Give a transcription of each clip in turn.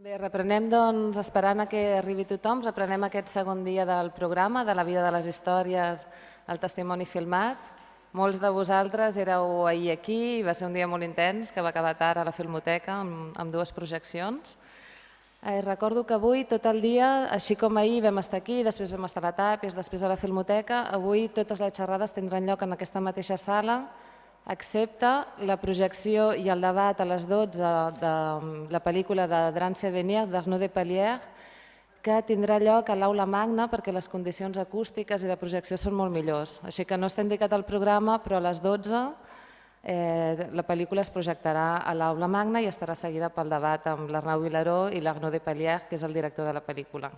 Bé, reprenem, doncs, esperant a que arribi tothom, reprenem aquest segon dia del programa, de la vida de les històries, el testimoni filmat. Molts de vosaltres éreu ahir aquí i va ser un dia molt intens que va acabar tard a la Filmoteca amb, amb dues projeccions. Eh, recordo que avui tot el dia, així com ahir vam estar aquí, després vam estar a la Tàpies, després a la Filmoteca, avui totes les xerrades tindran lloc en aquesta mateixa sala, excepte la projecció i el debat a les 12 de la pel·lícula de Drance Venier, d'Arnaud de Pellier, que tindrà lloc a l'aula magna perquè les condicions acústiques i de projecció són molt millors. Així que no està indicat al programa, però a les 12 eh, la pel·lícula es projectarà a l'aula magna i estarà seguida pel debat amb l'Arnau Vilaró i l'Arnaud de Pellier, que és el director de la pel·lícula.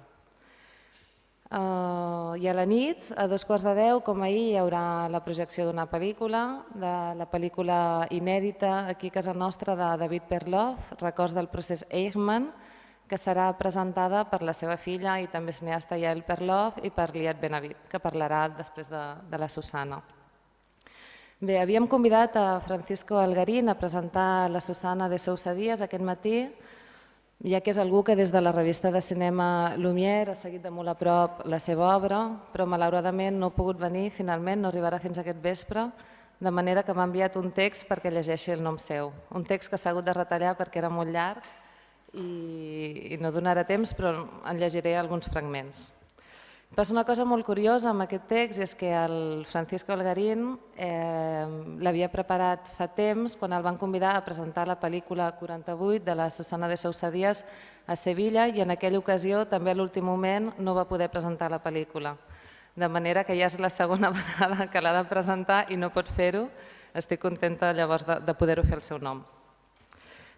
Uh, I a la nit, a dos quarts de deu, com ahir, hi haurà la projecció d'una pel·lícula, de la pel·lícula inèdita aquí a casa nostra de David Perloff, Records del procés Eichmann, que serà presentada per la seva filla i també cineasta Yael Perloff i per Liat Benavit, que parlarà després de, de la Susana. Bé, havíem convidat a Francisco Algarín a presentar la Susana de Sousa Díaz aquest matí, ja que és algú que des de la revista de cinema Lumière ha seguit de molt a prop la seva obra, però malauradament no ha pogut venir, finalment no arribarà fins aquest vespre, de manera que m'ha enviat un text perquè llegeixi el nom seu. Un text que s'ha hagut de retallar perquè era molt llarg i, i no donarà temps, però en llegiré alguns fragments. Passa una cosa molt curiosa amb aquest text, és que el Francisco Algarín eh, l'havia preparat fa temps quan el van convidar a presentar la pel·lícula 48 de la Susana de Sousa Díaz a Sevilla i en aquella ocasió també a l'últim moment no va poder presentar la pel·lícula. De manera que ja és la segona vegada que l'ha de presentar i no pot fer-ho. Estic contenta llavors de, de poder-ho fer el seu nom.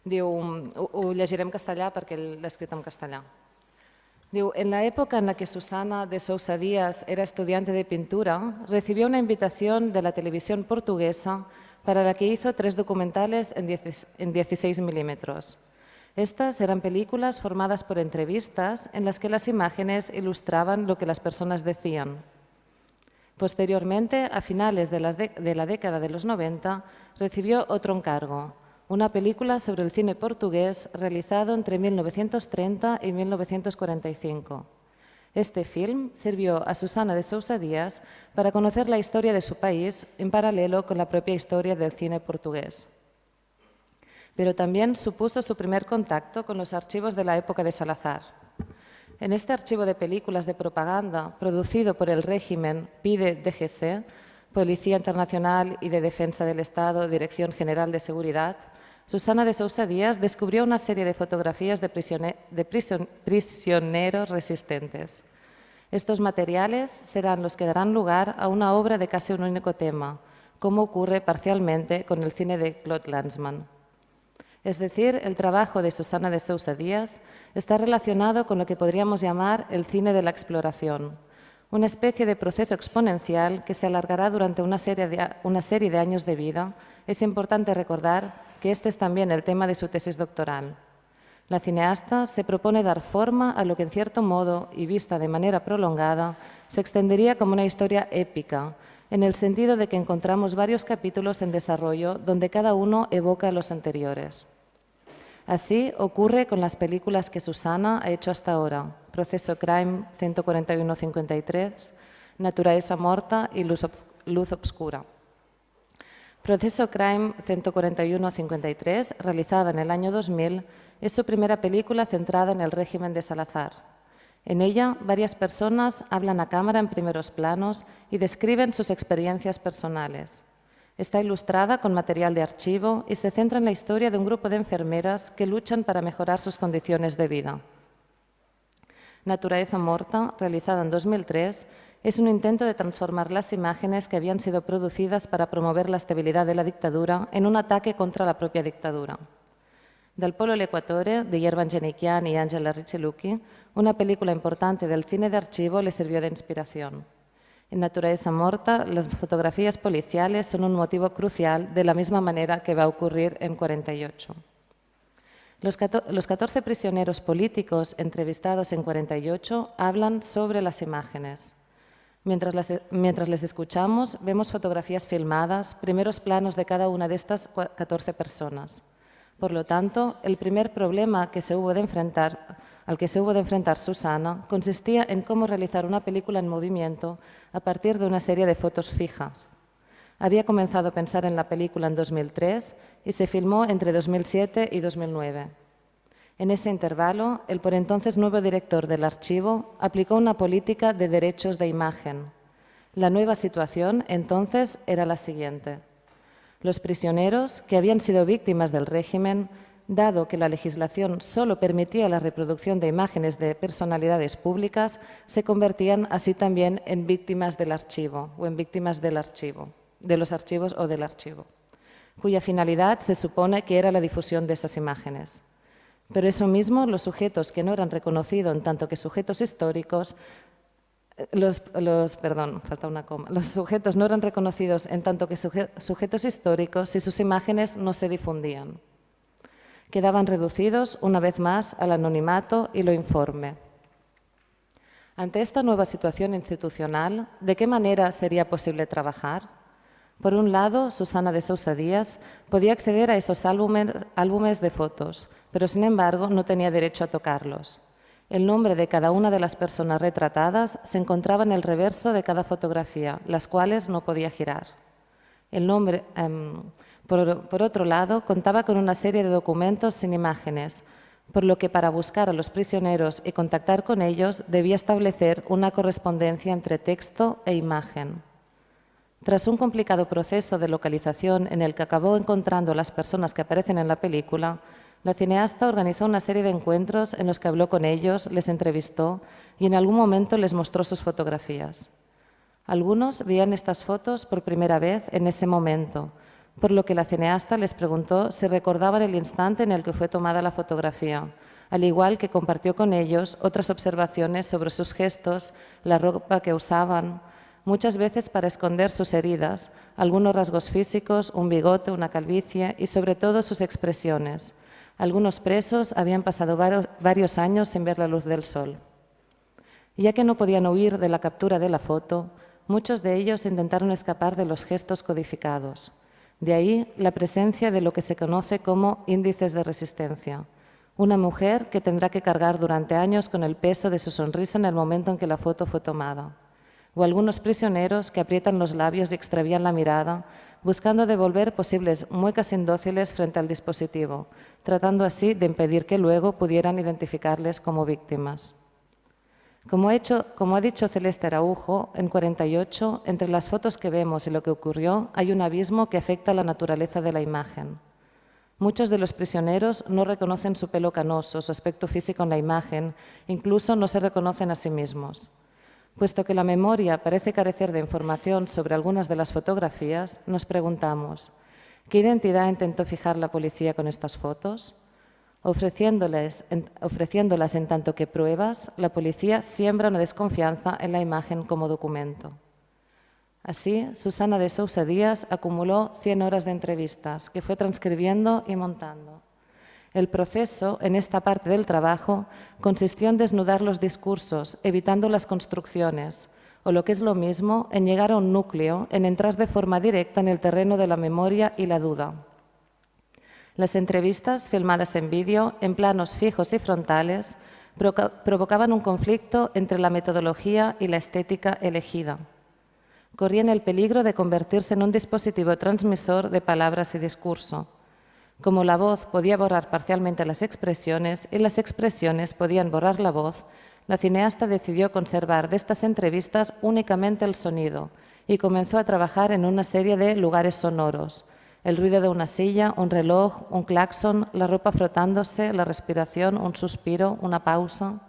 Diu, ho, ho llegiré en castellà perquè l'he escrit en castellà. En la época en la que Susana de Sousa Díaz era estudiante de pintura, recibió una invitación de la televisión portuguesa para la que hizo tres documentales en 16 milímetros. Estas eran películas formadas por entrevistas en las que las imágenes ilustraban lo que las personas decían. Posteriormente, a finales de la década de los 90, recibió otro encargo, una película sobre el cine portugués realizado entre 1930 y 1945. Este film sirvió a Susana de Sousa Díaz para conocer la historia de su país en paralelo con la propia historia del cine portugués. Pero también supuso su primer contacto con los archivos de la época de Salazar. En este archivo de películas de propaganda producido por el régimen PIDE DGC, Policía Internacional y de Defensa del Estado, Dirección General de Seguridad, Susana de Sousa Díaz descubrió una serie de fotografías de, prisioneros resistentes. Estos materiales serán los que darán lugar a una obra de casi un único tema, como ocurre parcialmente con el cine de Claude Lanzmann. Es decir, el trabajo de Susana de Sousa Díaz está relacionado con lo que podríamos llamar el cine de la exploración, una especie de proceso exponencial que se alargará durante una serie de, años de vida. Es importante recordar que este es también el tema de su tesis doctoral. La cineasta se propone dar forma a lo que en cierto modo, y vista de manera prolongada, se extendería como una historia épica, en el sentido de que encontramos varios capítulos en desarrollo donde cada uno evoca a los anteriores. Así ocurre con las películas que Susana ha hecho hasta ahora, Proceso Crime 141-53, Naturaleza Morta y Luz, Luz Obscura. Proceso Crime 141-53, realizada en el año 2000, es su primera película centrada en el régimen de Salazar. En ella, varias personas hablan a cámara en primeros planos y describen sus experiencias personales. Está ilustrada con material de archivo y se centra en la historia de un grupo de enfermeras que luchan para mejorar sus condiciones de vida. Naturaleza Morta, realizada en 2003, es un intento de transformar las imágenes que habían sido producidas para promover la estabilidad de la dictadura en un ataque contra la propia dictadura. Del Polo Equatore, de Yerban Genikian y Angela Richelucci, una película importante del cine de archivo le sirvió de inspiración. En Naturaleza Morta, las fotografías policiales son un motivo crucial de la misma manera que va a ocurrir en 48. Los 14 prisioneros políticos entrevistados en 48 hablan sobre las imágenes. Mientras, les escuchamos, vemos fotografías filmadas, primeros planos de cada una de estas 14 personas. Por lo tanto, el primer problema al que se hubo de enfrentar Susana consistía en cómo realizar una película en movimiento a partir de una serie de fotos fijas. Había comenzado a pensar en la película en 2003 y se filmó entre 2007 y 2009. En ese intervalo, el por entonces nuevo director del archivo aplicó una política de derechos de imagen. La nueva situación entonces era la siguiente. Los prisioneros que habían sido víctimas del régimen, dado que la legislación solo permitía la reproducción de imágenes de personalidades públicas, se convertían así también en víctimas del archivo o en víctimas del archivo, de los archivos o del archivo, cuya finalidad se supone que era la difusión de esas imágenes. Pero eso mismo, los sujetos que no eran reconocidos en tanto que sujetos históricos los, perdón, falta una coma. Los sujetos no eran reconocidos en tanto que sujetos históricos si sus imágenes no se difundían. Quedaban reducidos, una vez más, al anonimato y lo informe. Ante esta nueva situación institucional, ¿de qué manera sería posible trabajar? Por un lado, Susana de Sousa Díaz podía acceder a esos álbumes de fotos, pero sin embargo no tenía derecho a tocarlos. El nombre de cada una de las personas retratadas se encontraba en el reverso de cada fotografía, las cuales no podía girar. El nombre, em, por, otro lado, contaba con una serie de documentos sin imágenes, por lo que para buscar a los prisioneros y contactar con ellos debía establecer una correspondencia entre texto e imagen. Tras un complicado proceso de localización en el que acabó encontrando las personas que aparecen en la película, la cineasta organizó una serie de encuentros en los que habló con ellos, les entrevistó y en algún momento les mostró sus fotografías. Algunos veían estas fotos por primera vez en ese momento, por lo que la cineasta les preguntó si recordaban el instante en el que fue tomada la fotografía, al igual que compartió con ellos otras observaciones sobre sus gestos, la ropa que usaban, muchas veces para esconder sus heridas, algunos rasgos físicos, un bigote, una calvicie y sobre todo sus expresiones, algunos presos habían pasado varios años sin ver la luz del sol. Ya que no podían huir de la captura de la foto, muchos de ellos intentaron escapar de los gestos codificados. De ahí la presencia de lo que se conoce como índices de resistencia. Una mujer que tendrá que cargar durante años con el peso de su sonrisa en el momento en que la foto fue tomada. O algunos prisioneros que aprietan los labios y extravían la mirada buscando devolver posibles muecas indóciles frente al dispositivo, tratando así de impedir que luego pudieran identificarles como víctimas. Como, ha dicho Celeste Araujo, en 48, entre las fotos que vemos y lo que ocurrió, hay un abismo que afecta la naturaleza de la imagen. Muchos de los prisioneros no reconocen su pelo canoso, su aspecto físico en la imagen, incluso no se reconocen a sí mismos. Puesto que la memoria parece carecer de información sobre algunas de las fotografías, nos preguntamos, ¿qué identidad intentó fijar la policía con estas fotos? Ofreciéndolas en tanto que pruebas, la policía siembra una desconfianza en la imagen como documento. Así, Susana de Sousa Díaz acumuló 100 horas de entrevistas que fue transcribiendo y montando. El proceso, en esta parte del trabajo, consistió en desnudar los discursos, evitando las construcciones, o lo que es lo mismo, en llegar a un núcleo, en entrar de forma directa en el terreno de la memoria y la duda. Las entrevistas, filmadas en vídeo, en planos fijos y frontales, provocaban un conflicto entre la metodología y la estética elegida. Corrían el peligro de convertirse en un dispositivo transmisor de palabras y discurso, como la voz podía borrar parcialmente las expresiones y las expresiones podían borrar la voz, la cineasta decidió conservar de estas entrevistas únicamente el sonido y comenzó a trabajar en una serie de lugares sonoros. El ruido de una silla, un reloj, un claxon, la ropa frotándose, la respiración, un suspiro, una pausa.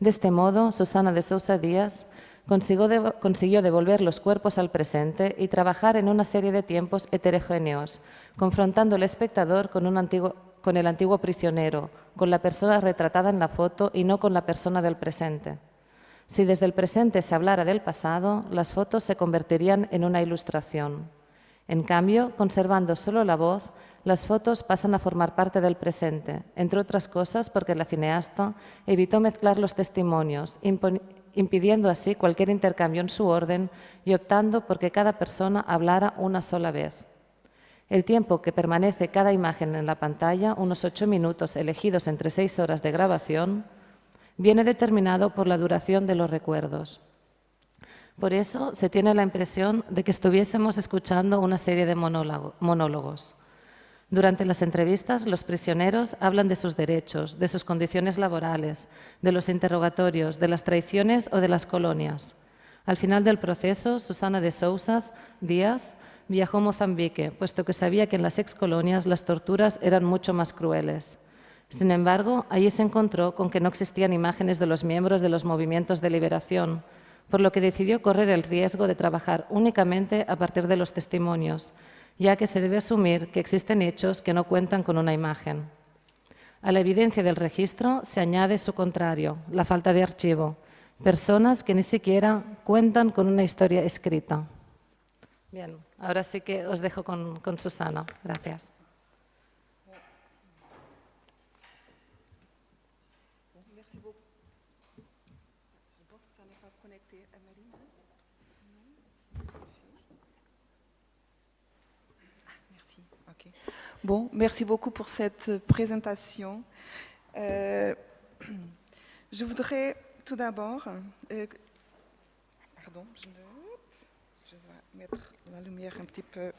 De este modo, Susana de Sousa Díaz consiguió, devolver los cuerpos al presente y trabajar en una serie de tiempos heterogéneos, confrontando al espectador con, con el antiguo prisionero, con la persona retratada en la foto y no con la persona del presente. Si desde el presente se hablara del pasado, las fotos se convertirían en una ilustración. En cambio, conservando solo la voz, las fotos pasan a formar parte del presente, entre otras cosas porque la cineasta evitó mezclar los testimonios, impidiendo así cualquier intercambio en su orden y optando por que cada persona hablara una sola vez. El tiempo que permanece cada imagen en la pantalla, unos ocho minutos elegidos entre seis horas de grabación, viene determinado por la duración de los recuerdos. Por eso se tiene la impresión de que estuviésemos escuchando una serie de monólogos. Durante las entrevistas, los prisioneros hablan de sus derechos, de sus condiciones laborales, de los interrogatorios, de las traiciones o de las colonias. Al final del proceso, Susana de Sousas Díaz viajó a Mozambique, puesto que sabía que en las excolonias las torturas eran mucho más crueles. Sin embargo, allí se encontró con que no existían imágenes de los miembros de los movimientos de liberación, por lo que decidió correr el riesgo de trabajar únicamente a partir de los testimonios, ya que se debe asumir que existen hechos que no cuentan con una imagen. A la evidencia del registro se añade su contrario, la falta de archivo, personas que ni siquiera cuentan con una historia escrita. Bien, ahora sí que os dejo con, con Susana. Gracias. Bon, merci beaucoup pour cette présentation. Euh, je voudrais tout d'abord... Euh, pardon, je, je, dois mettre la lumière un petit peu...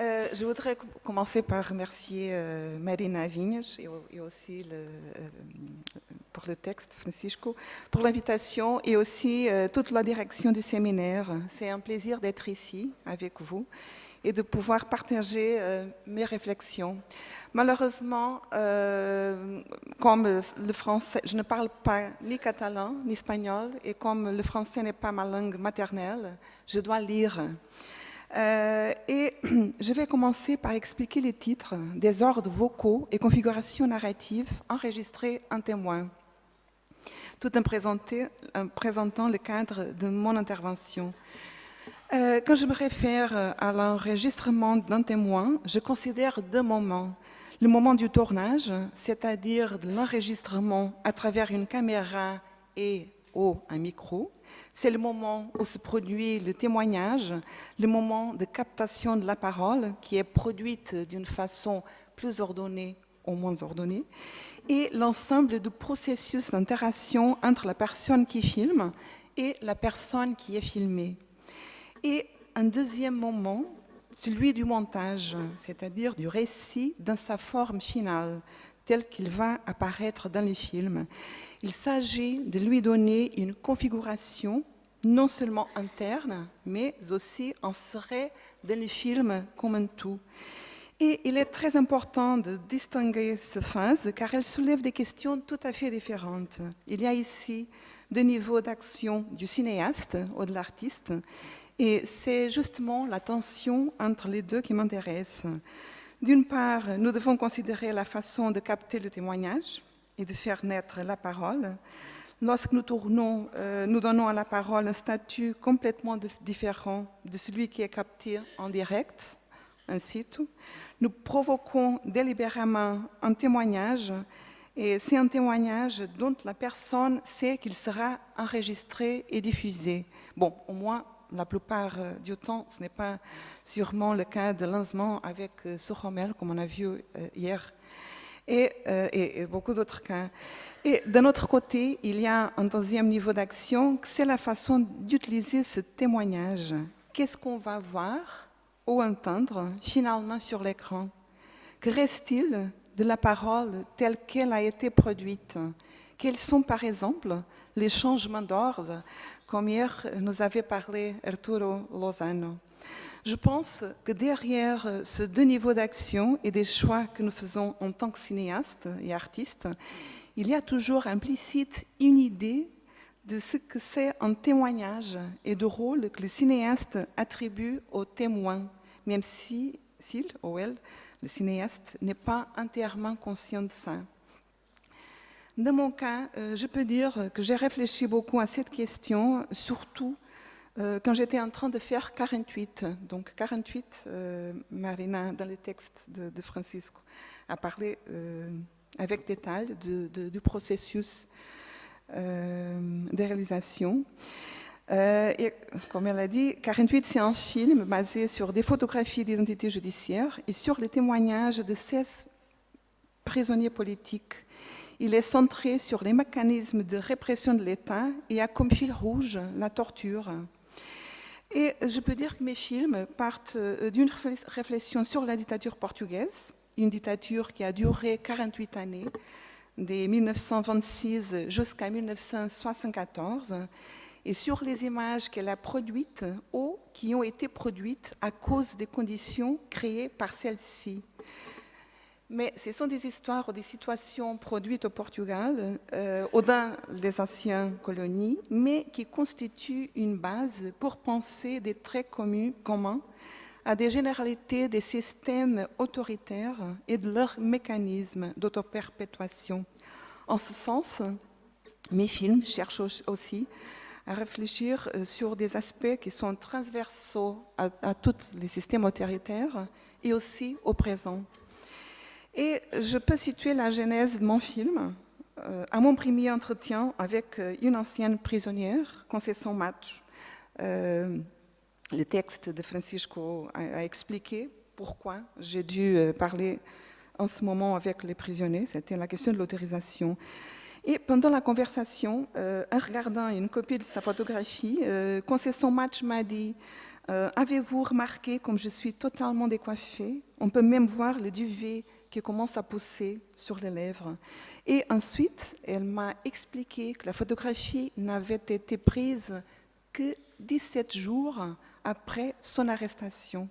Euh, je voudrais commencer par remercier Marina Vignes et, aussi pour le texte, Francisco, pour l'invitation et aussi toute la direction du séminaire. C'est un plaisir d'être ici avec vous et de pouvoir partager euh, mes réflexions. Malheureusement, euh, comme le français, je ne parle pas ni catalan ni espagnol, et comme le français n'est pas ma langue maternelle, je dois lire. Euh, et je vais commencer par expliquer les titres des ordres vocaux et configurations narratives enregistrés en témoin, tout en présentant le cadre de mon intervention. Euh, quand je me réfère à l'enregistrement d'un témoin, je considère deux moments. Le moment du tournage, c'est-à-dire l'enregistrement à travers une caméra et ou un micro. C'est le moment où se produit le témoignage, le moment de captation de la parole qui est produite d'une façon plus ordonnée ou moins ordonnée, et l'ensemble du processus d'interaction entre la personne qui filme et la personne qui est filmée. Et un deuxième moment, celui du montage, c'est-à-dire du récit dans sa forme finale, tel qu'il va apparaître dans les films. Il s'agit de lui donner une configuration non seulement interne, mais aussi insérée dans les films comme un tout. Et il est très important de distinguer ces phases car elles soulèvent des questions tout à fait différentes. Il y a ici deux niveaux d'action du cinéaste ou de l'artiste et c'est justement la tension entre les deux qui m'intéresse. D'une part, nous devons considérer la façon de capter le témoignage et de faire naître la parole. Lorsque nous euh, donnons à la parole un statut complètement différent de celui qui est capté en direct, ainsi tout. Nous provoquons délibérément un témoignage et c'est un témoignage dont la personne sait qu'il sera enregistré et diffusé. Bon, au moins la plupart euh, du temps, ce n'est pas sûrement le cas de lancement avec euh, Sochomel, comme on a vu euh, hier, et, et, beaucoup d'autres cas. Et d'un autre côté, il y a un deuxième niveau d'action, c'est la façon d'utiliser ce témoignage. Qu'est-ce qu'on va voir ou entendre finalement sur l'écran? Que reste-t-il de la parole telle qu'elle a été produite? Quels sont par exemple les changements d'ordre comme hier nous avait parlé Arturo Lozano. Je pense que derrière ces deux niveaux d'action et des choix que nous faisons en tant que cinéastes et artistes, il y a toujours implicite une idée de ce que c'est un témoignage et de rôle que le cinéaste attribue au témoin, même si, s'il ou elle, le cinéaste, n'est pas entièrement conscient de ça. Dans mon cas, euh, je peux dire que j'ai réfléchi beaucoup à cette question, surtout euh, quand j'étais en train de faire 48. Donc 48, euh, Marina, dans le texte de, Francisco, a parlé avec détail du processus de réalisation. Et comme elle a dit, 48, c'est un film basé sur des photographies d'identité judiciaire et sur les témoignages de 16 prisonniers politiques. Il est centré sur les mécanismes de répression de l'État et a comme fil rouge la torture. Et je peux dire que mes films partent euh, d'une réflexion sur la dictature portugaise, une dictature qui a duré 48 années, de 1926 jusqu'à 1974, et sur les images qu'elle a produites ou qui ont été produites à cause des conditions créées par celle-ci. Mais ce sont des histoires ou des situations produites au Portugal, euh, dans des anciennes colonies, mais qui constituent une base pour penser des traits communs à des généralités des systèmes autoritaires et de leurs mécanismes d'autoperpétuation. En ce sens, mes films cherchent aussi à réfléchir euh, sur des aspects qui sont transversaux à tous les systèmes autoritaires et aussi au présent. Et je peux situer la genèse de mon film euh, à mon premier entretien avec euh, une ancienne prisonnière, Concession Match. Euh, le texte de Francisco a, expliqué pourquoi j'ai dû euh, parler en ce moment avec les prisonniers. C'était la question de l'autorisation. Et pendant la conversation, en regardant une copie de sa photographie, euh, Concession Match m'a dit Avez-vous remarqué comme je suis totalement décoiffée On peut même voir le duvet qui commence à pousser sur les lèvres. Et ensuite, elle m'a expliqué que la photographie n'avait été prise que 17 jours après son arrestation.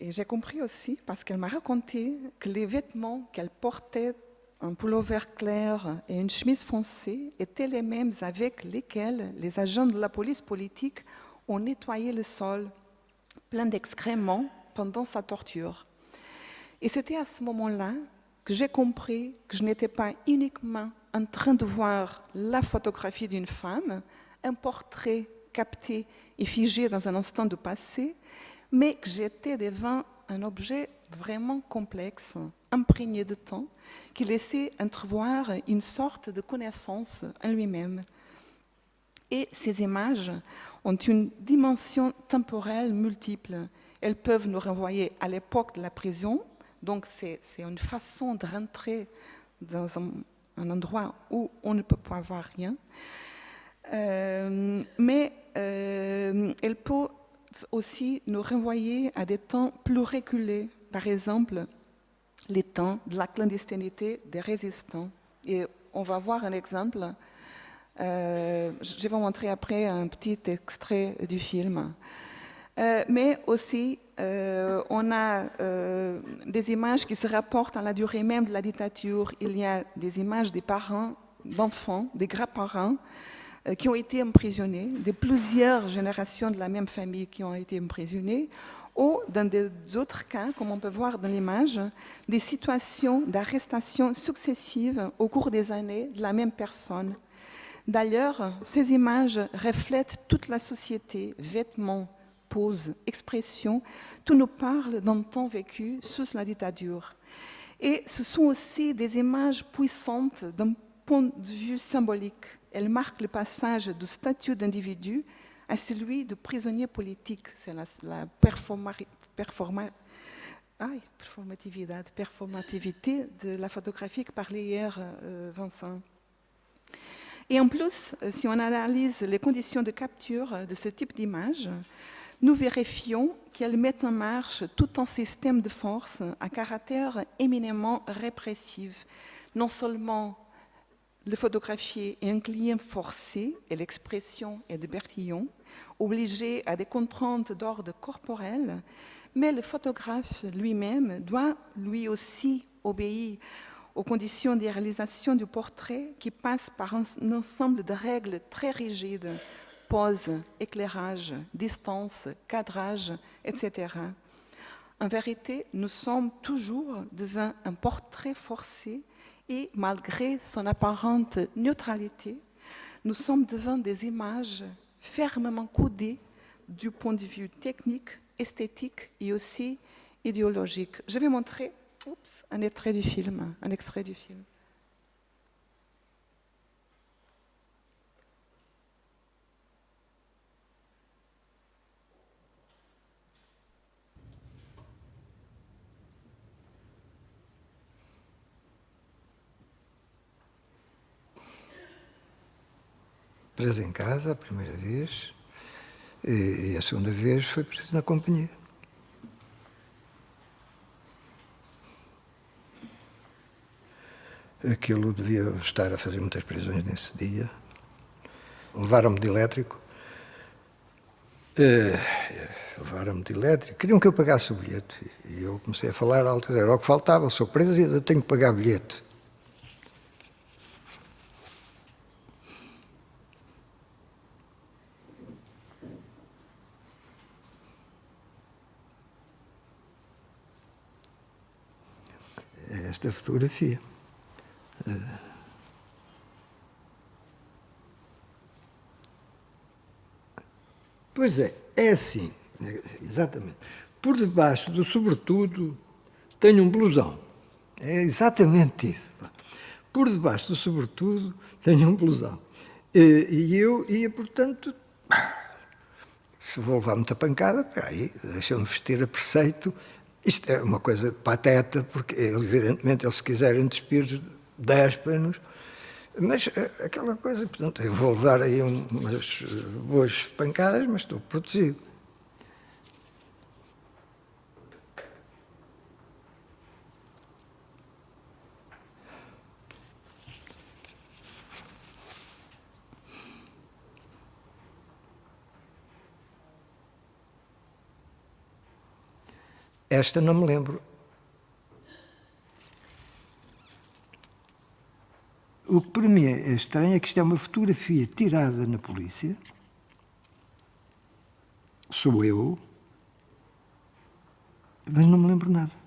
Et j'ai compris aussi, parce qu'elle m'a raconté que les vêtements qu'elle portait, un pullover clair et une chemise foncée, étaient les mêmes avec lesquels les agents de la police politique ont nettoyé le sol plein d'excréments pendant sa torture. Et c'était à ce moment-là que j'ai compris que je n'étais pas uniquement en train de voir la photographie d'une femme, un portrait capté et figé dans un instant de passé, mais que j'étais devant un objet vraiment complexe, imprégné de temps, qui laissait entrevoir une sorte de connaissance en lui-même. Et ces images ont une dimension temporelle multiple. Elles peuvent nous renvoyer à l'époque de la prison, donc c'est une façon de rentrer dans un, endroit où on ne peut pas voir rien. Euh, mais euh, elles peuvent aussi nous renvoyer à des temps plus reculés, par exemple les temps de la clandestinité des résistants. Et on va voir un exemple. Euh, je vais vous montrer après un petit extrait du film. Euh, mais aussi, euh, on a euh, des images qui se rapportent à la durée même de la dictature. Il y a des images des parents, d'enfants, des grands-parents qui ont été emprisonnés, de plusieurs générations de la même famille qui ont été emprisonnées, ou dans d'autres cas, comme on peut voir dans l'image, des situations d'arrestation successives au cours des années de la même personne. D'ailleurs, ces images reflètent toute la société, vêtements, poses, expressions, tout nous parle d'un temps vécu sous la dictature. Et ce sont aussi des images puissantes d'un point de vue symbolique. Elles marquent le passage du statut d'individu à celui de prisonnier politique. C'est la, la performativité, de la photographie que parlait hier euh, Vincent. Et en plus, si on analyse les conditions de capture de ce type d'image, nous vérifions qu'elles mettent en marche tout un système de force à caractère éminemment répressif. Non seulement le photographier est un client forcé, et l'expression est de Bertillon, obligé à des contraintes d'ordre corporel, mais le photographe lui-même doit lui aussi obéir aux conditions de réalisation du portrait qui passent par un ensemble de règles très rigides pose, éclairage, distance, cadrage, etc. En vérité, nous sommes toujours devant un portrait forcé et malgré son apparente neutralité, nous sommes devant des images fermement codées du point de vue technique, esthétique et aussi idéologique. Je vais montrer un extrait du film. Un extrait du film. Preso em casa a primeira vez e, e a segunda vez foi preso na companhia. Aquilo devia estar a fazer muitas prisões nesse dia. Levaram-me de elétrico. Uh, levaram-me de elétrico. Queriam que eu pagasse o bilhete. E eu comecei a falar. Era o que faltava. Sou preso e ainda tenho que pagar bilhete. Esta fotografia. Pois é, é assim, exatamente. Por debaixo do sobretudo tenho um blusão. É exatamente isso. Por debaixo do sobretudo tenho um blusão. E, e eu ia, portanto, se vou levar muita pancada, peraí, deixa-me vestir a preceito. Isto é uma coisa pateta, porque evidentemente eles se quiserem despir déspanos, mas eh, aquela coisa, portanto, eu vou levar aí umas boas pancadas, mas estou protegido. Esta não me lembro. O que para mim é estranho é que isto é uma fotografia tirada na polícia. Sou eu. Mas não me lembro nada.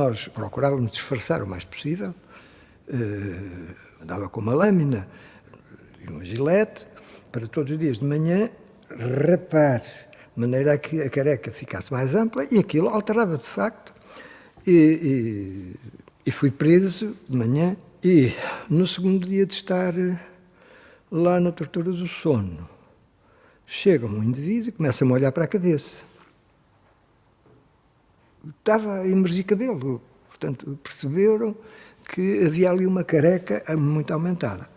Nós procurávamos disfarçar o mais possível, eh, andava com uma lâmina e um gilete, para todos os dias de manhã rapar, de maneira a que a careca ficasse mais ampla, e aquilo alterava de facto. E, e, e fui preso de manhã, e no segundo dia de estar eh, lá na tortura do sono, chega um indivíduo e começa-me a olhar para a cabeça estava a emergir cabelo. Portanto, perceberam que havia ali uma careca muito aumentada.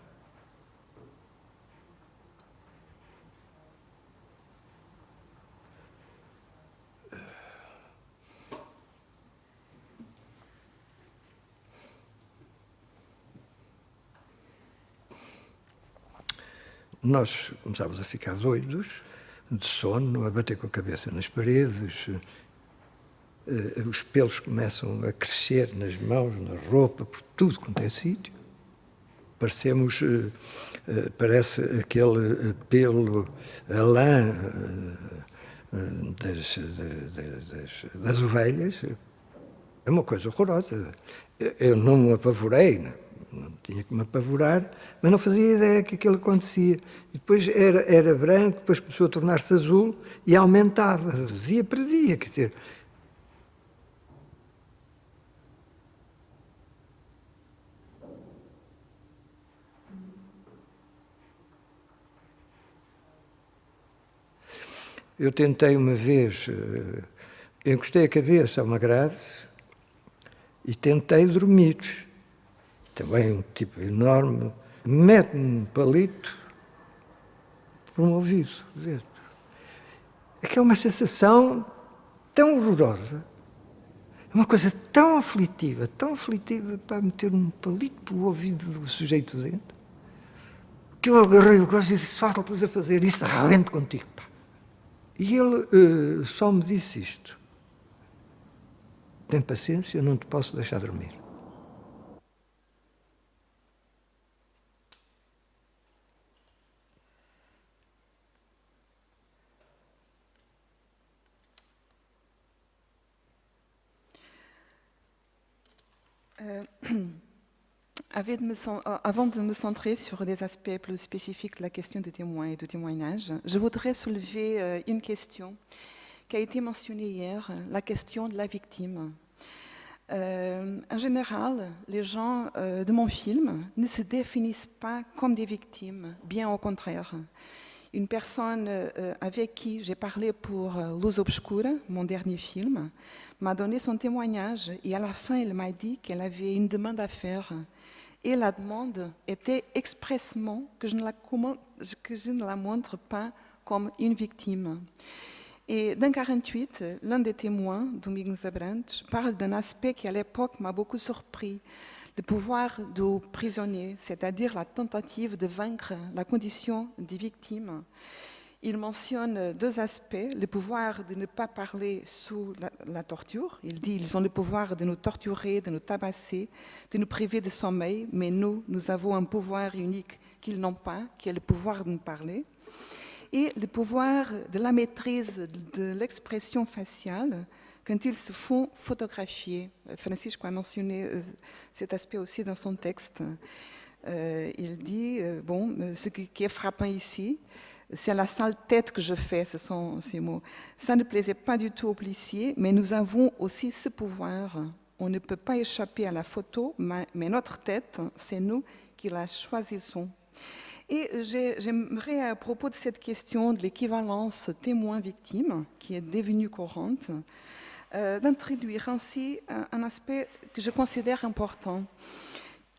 Nós começámos a ficar doidos, de sono, a bater com a cabeça nas paredes, uh, os pelos começam a crescer nas mãos, na roupa, por tudo quanto é sítio. Parecemos, uh, parece aquele pelo, a lã das, das, das, ovelhas. É uma coisa horrorosa. Eu não me apavorei, não, não tinha que me apavorar, mas não fazia ideia que aquilo acontecia. E depois era, era branco, depois começou a tornar-se azul e aumentava, dia para dia. Quer dizer, Eu tentei uma vez, eh, encostei a cabeça a uma grade e tentei dormir. Também um tipo enorme, mete-me um palito por um ouvido. É que é uma sensação tão horrorosa, é uma coisa tão aflitiva, tão aflitiva para meter um palito pelo ouvido do sujeito dentro, que eu agarrei o gosto e disse, faltas a fazer isso, arrebento contigo. Pá. E ele uh, só me disse isto. Tem paciência, não te posso deixar dormir. Uh, avant de me centrer sur des aspects plus spécifiques de la question du témoin et du témoignage, je voudrais soulever une question qui a été mentionnée hier, la question de la victime. Euh, en général, les gens euh, de mon film ne se définissent pas comme des victimes, bien au contraire. Une personne euh, avec qui j'ai parlé pour Luz Obscura, mon dernier film, m'a donné son témoignage et à la fin, elle m'a dit qu'elle avait une demande à faire. Et la demande était expressement que je ne la, montre pas comme une victime. Et dans 48, l'un des témoins, Domingos Abrantes, parle d'un aspect qui à l'époque m'a beaucoup surpris, le pouvoir du prisonnier, c'est-à-dire la tentative de vaincre la condition des victimes. Il mentionne deux aspects, le pouvoir de ne pas parler sous la, torture. Il dit ils ont le pouvoir de nous torturer, de nous tabasser, de nous priver de sommeil, mais nous, nous avons un pouvoir unique qu'ils n'ont pas, qui est le pouvoir de nous parler et le pouvoir de la maîtrise de l'expression faciale quand ils se font photographier. Francisco a mentionné euh, cet aspect aussi dans son texte. Euh, il dit, euh, bon, ce qui est frappant ici, c'est la sale tête que je fais, ce sont ces mots. Ça ne plaisait pas du tout aux policiers, mais nous avons aussi ce pouvoir. On ne peut pas échapper à la photo, mais notre tête, c'est nous qui la choisissons. Et j'aimerais, à propos de cette question de l'équivalence témoin-victime, qui est devenue courante, euh, d'introduire ainsi un, aspect que je considère important,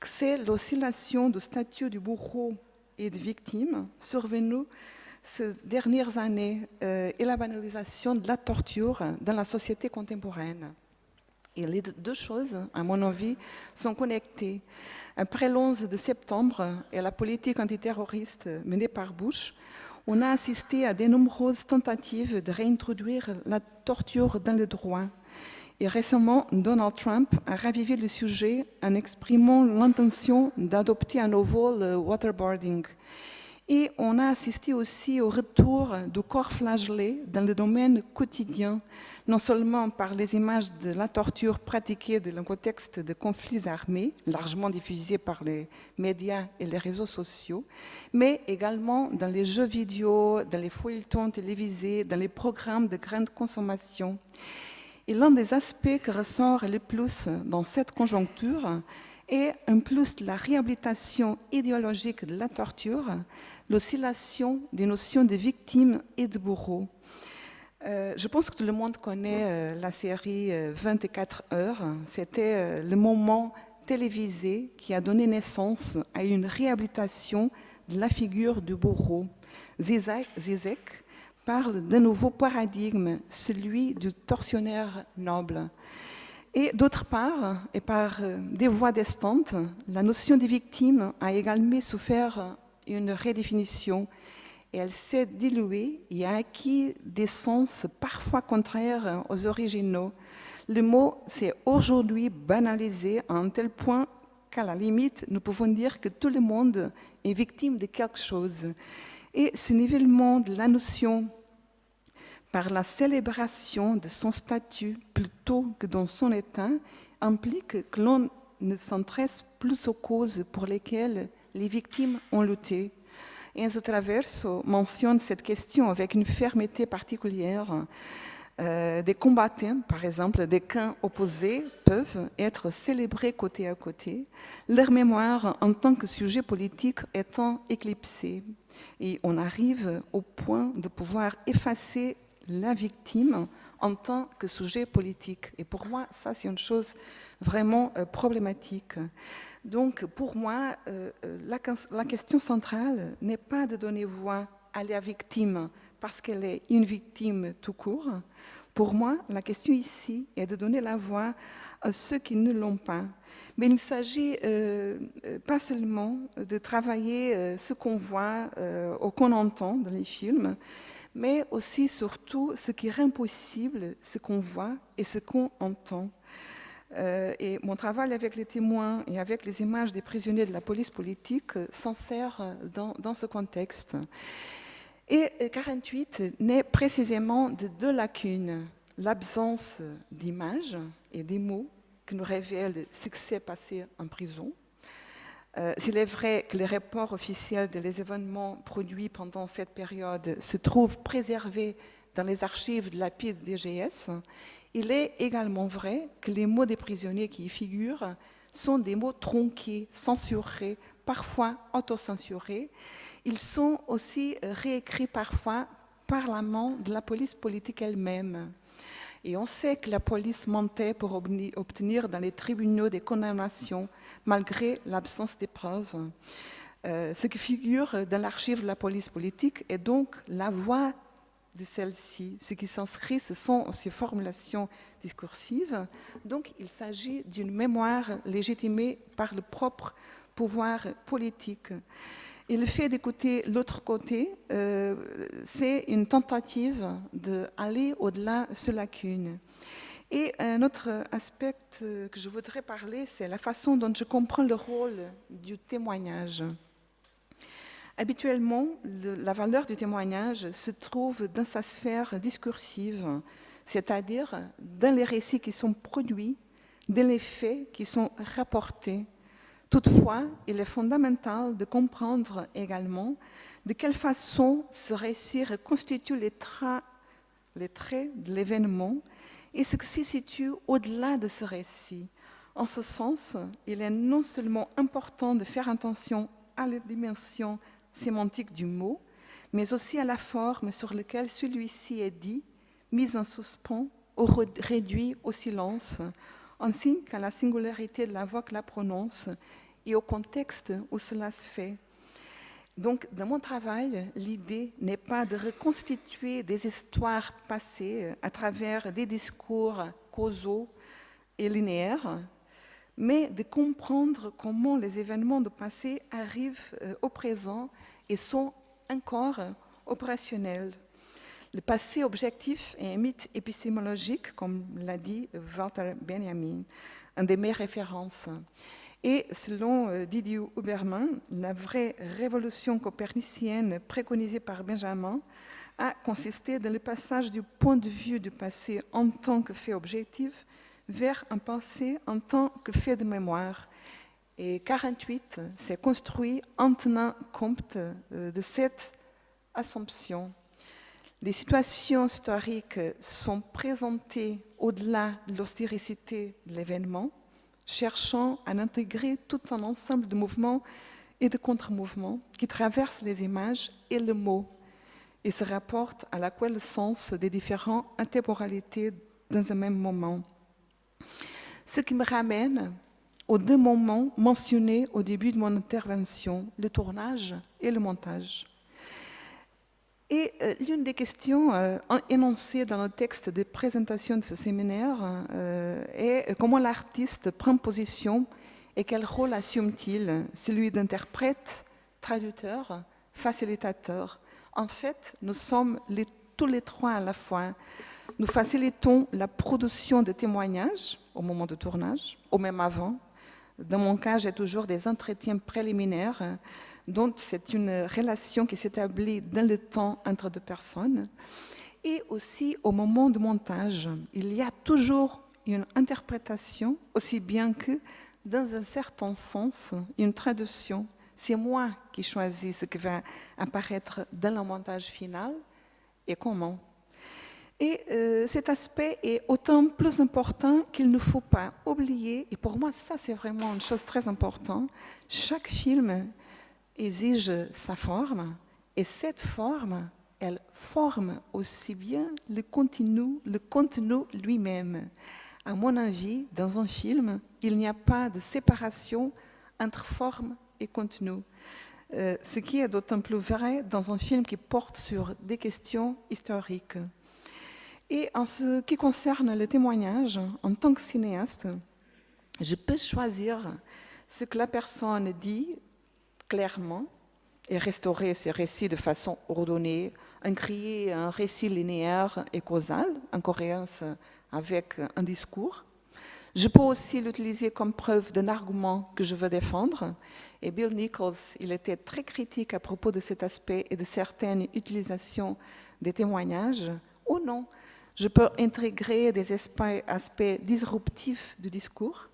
c'est l'oscillation du statut du bourreau et de victime survenue ces dernières années euh, et la banalisation de la torture dans la société contemporaine. Et les deux choses, à mon avis, sont connectées. Après l'11 de septembre et la politique antiterroriste menée par Bush, on a assisté à de nombreuses tentatives de réintroduire la torture dans le droit. Et récemment, Donald Trump a ravivé le sujet en exprimant l'intention d'adopter à nouveau le waterboarding. Et on a assisté aussi au retour du corps flagellé dans le domaine quotidien, non seulement par les images de la torture pratiquée dans le contexte de conflits armés, largement diffusés par les médias et les réseaux sociaux, mais également dans les jeux vidéo, dans les feuilletons télévisés, dans les programmes de grande consommation. Et l'un des aspects qui ressort le plus dans cette conjoncture est, en plus la réhabilitation idéologique de la torture, l'oscillation des notions de victime et de bourreau. Euh, je pense que tout le monde connaît euh, la série 24 euh, heures. C'était le moment télévisé qui a donné naissance à une réhabilitation de la figure du bourreau. Zizek, parle d'un nouveau paradigme, celui du tortionnaire noble. Et d'autre part, et par des voies distantes, la notion de victime a également souffert une redéfinition et elle s'est diluée et a acquis des sens parfois contraires aux originaux. Le mot s'est aujourd'hui banalisé à un tel point qu'à la limite, nous pouvons dire que tout le monde est victime de quelque chose. Et ce nivellement de la notion par la célébration de son statut plutôt que dans son état implique que l'on ne s'intéresse plus aux causes pour lesquelles les victimes ont lutté. Enzo Traverso mentionne cette question avec une fermeté particulière. Euh, des combattants, par exemple, des camps opposés, peuvent être célébrés côté à côté, leur mémoire en tant que sujet politique étant éclipsée. Et on arrive au point de pouvoir effacer la victime en tant que sujet politique. Et pour moi, ça, c'est une chose vraiment euh, problématique. Donc, pour moi, euh, euh, la, question centrale n'est pas de donner voix à la victime parce qu'elle est une victime tout court. Pour moi, la question ici est de donner la voix à ceux qui ne l'ont pas. Mais il s'agit pas seulement de travailler ce qu'on voit ou qu'on entend dans les films, mais aussi, surtout, ce qui rend possible ce qu'on voit et ce qu'on entend. Euh, et mon travail avec les témoins et avec les images des prisonniers de la police politique euh, s'en sert euh, dans, ce contexte. Et 48 naît précisément de deux lacunes. L'absence d'images et des mots qui nous révèlent ce qui s'est passé en prison, Euh, S'il est vrai que les rapports officiels des événements produits pendant cette période se trouvent préservés dans les archives de la PID DGS, il est également vrai que les mots des prisonniers qui y figurent sont des mots tronqués, censurés, parfois autocensurés. Ils sont aussi réécrits parfois par la main de la police politique elle-même. Et on sait que la police mentait pour obtenir dans les tribunaux des condamnations, malgré l'absence des preuves. Euh, ce qui figure dans l'archive de la police politique est donc la voix de celle-ci. Ce qui s'inscrit, ce sont ces formulations discursives. Donc, il s'agit d'une mémoire légitimée par le propre pouvoir politique. Et le fait d'écouter l'autre côté, euh, c'est une tentative d'aller au-delà de ces lacunes. Et un autre aspect que je voudrais parler, c'est la façon dont je comprends le rôle du témoignage. Habituellement, la valeur du témoignage se trouve dans sa sphère discursive, c'est-à-dire dans les récits qui sont produits, dans les faits qui sont rapportés. Toutefois, il est fondamental de comprendre également de quelle façon ce récit reconstitue les, les traits de l'événement et ce qui se situe au-delà de ce récit. En ce sens, il est non seulement important de faire attention à la dimension sémantique du mot, mais aussi à la forme sur laquelle celui-ci est dit, mis en suspens ou réduit au silence, ainsi qu'à la singularité de la voix que la prononce et au contexte où cela se fait. Donc, dans mon travail, l'idée n'est pas de reconstituer des histoires passées à travers des discours causaux et linéaires, mais de comprendre comment les événements du passé arrivent euh, au présent et sont encore opérationnels. Le passé objectif est un mythe épistémologique, comme l'a dit Walter Benjamin, un de mes références. Et selon euh, Didier Huberman, la vraie révolution copernicienne préconisée par Benjamin a consisté dans le passage du point de vue du passé en tant que fait objectif vers un passé en tant que fait de mémoire. Et 48 s'est construit en tenant compte euh, de cette assumption. Les situations historiques sont présentées au-delà de l'austéricité de l'événement, cherchant à intégrer tout un ensemble de mouvements et de contre-mouvements qui traversent les images et le mot et se rapportent à la sens des différentes intemporalités dans un même moment. Ce qui me ramène aux deux moments mentionnés au début de mon intervention, le tournage et le montage. Et euh, l'une des questions euh, énoncées dans le texte de présentation de ce séminaire euh, est comment l'artiste prend position et quel rôle assume-t-il Celui d'interprète, traducteur, facilitateur? En fait, nous sommes tous les trois à la fois. Nous facilitons la production de témoignages au moment du tournage, ou même avant, dans mon cas, j'ai toujours des entretiens préliminaires, donc c'est une relation qui s'établit dans le temps entre deux personnes. Et aussi au moment du montage, il y a toujours une interprétation, aussi bien que, dans un certain sens, une traduction. C'est moi qui choisis ce qui va apparaître dans le montage final et comment. Et euh, cet aspect est autant plus important qu'il ne faut pas oublier, et pour moi ça c'est vraiment une chose très importante, chaque film exige sa forme, et cette forme, elle forme aussi bien le contenu, le contenu lui-même. À mon avis, dans un film, il n'y a pas de séparation entre forme et contenu. Euh, ce qui est d'autant plus vrai dans un film qui porte sur des questions historiques. Et en ce qui concerne le témoignage, en tant que cinéaste, je peux choisir ce que la personne dit clairement et restaurer ses récits de façon ordonnée, en créer un récit linéaire et causal, en cohérence avec un discours. Je peux aussi l'utiliser comme preuve d'un argument que je veux défendre. Et Bill Nichols, il était très critique à propos de cet aspect et de certaines utilisations des témoignages, ou non, je peux intégrer des aspects, disruptifs du discours.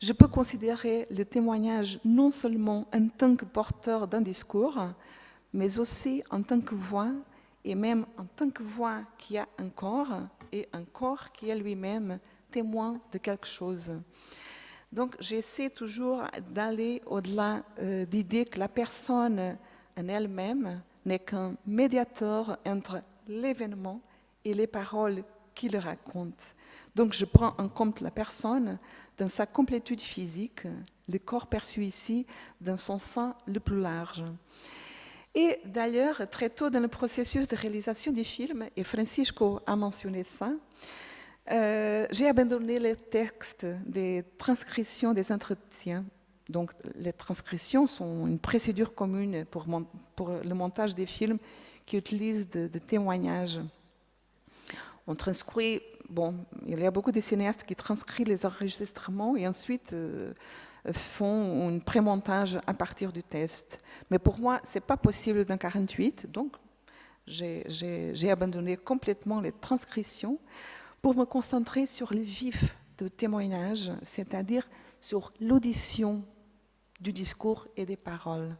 Je peux considérer le témoignage non seulement en tant que porteur d'un discours, mais aussi en tant que voix, et même en tant que voix qui a un corps, et un corps qui est lui-même témoin de quelque chose. Donc j'essaie toujours d'aller au-delà euh, d'idée que la personne en elle-même n'est qu'un médiateur entre l'événement et les paroles qu'il raconte. Donc je prends en compte la personne dans sa complétude physique, le corps perçu ici dans son sein le plus large. Et d'ailleurs, très tôt dans le processus de réalisation du film, et Francisco a mentionné ça, euh, j'ai abandonné les textes des transcriptions des entretiens. Donc, les transcriptions sont une procédure commune pour, le montage des films qui utilisent des de témoignages. On transcrit, bon, il y a beaucoup de cinéastes qui transcrivent les enregistrements et ensuite euh, font un pré-montage à partir du test. Mais pour moi, ce n'est pas possible dans 48, donc j'ai abandonné complètement les transcriptions pour me concentrer sur le vif de témoignage, c'est-à-dire sur l'audition du discours et des paroles.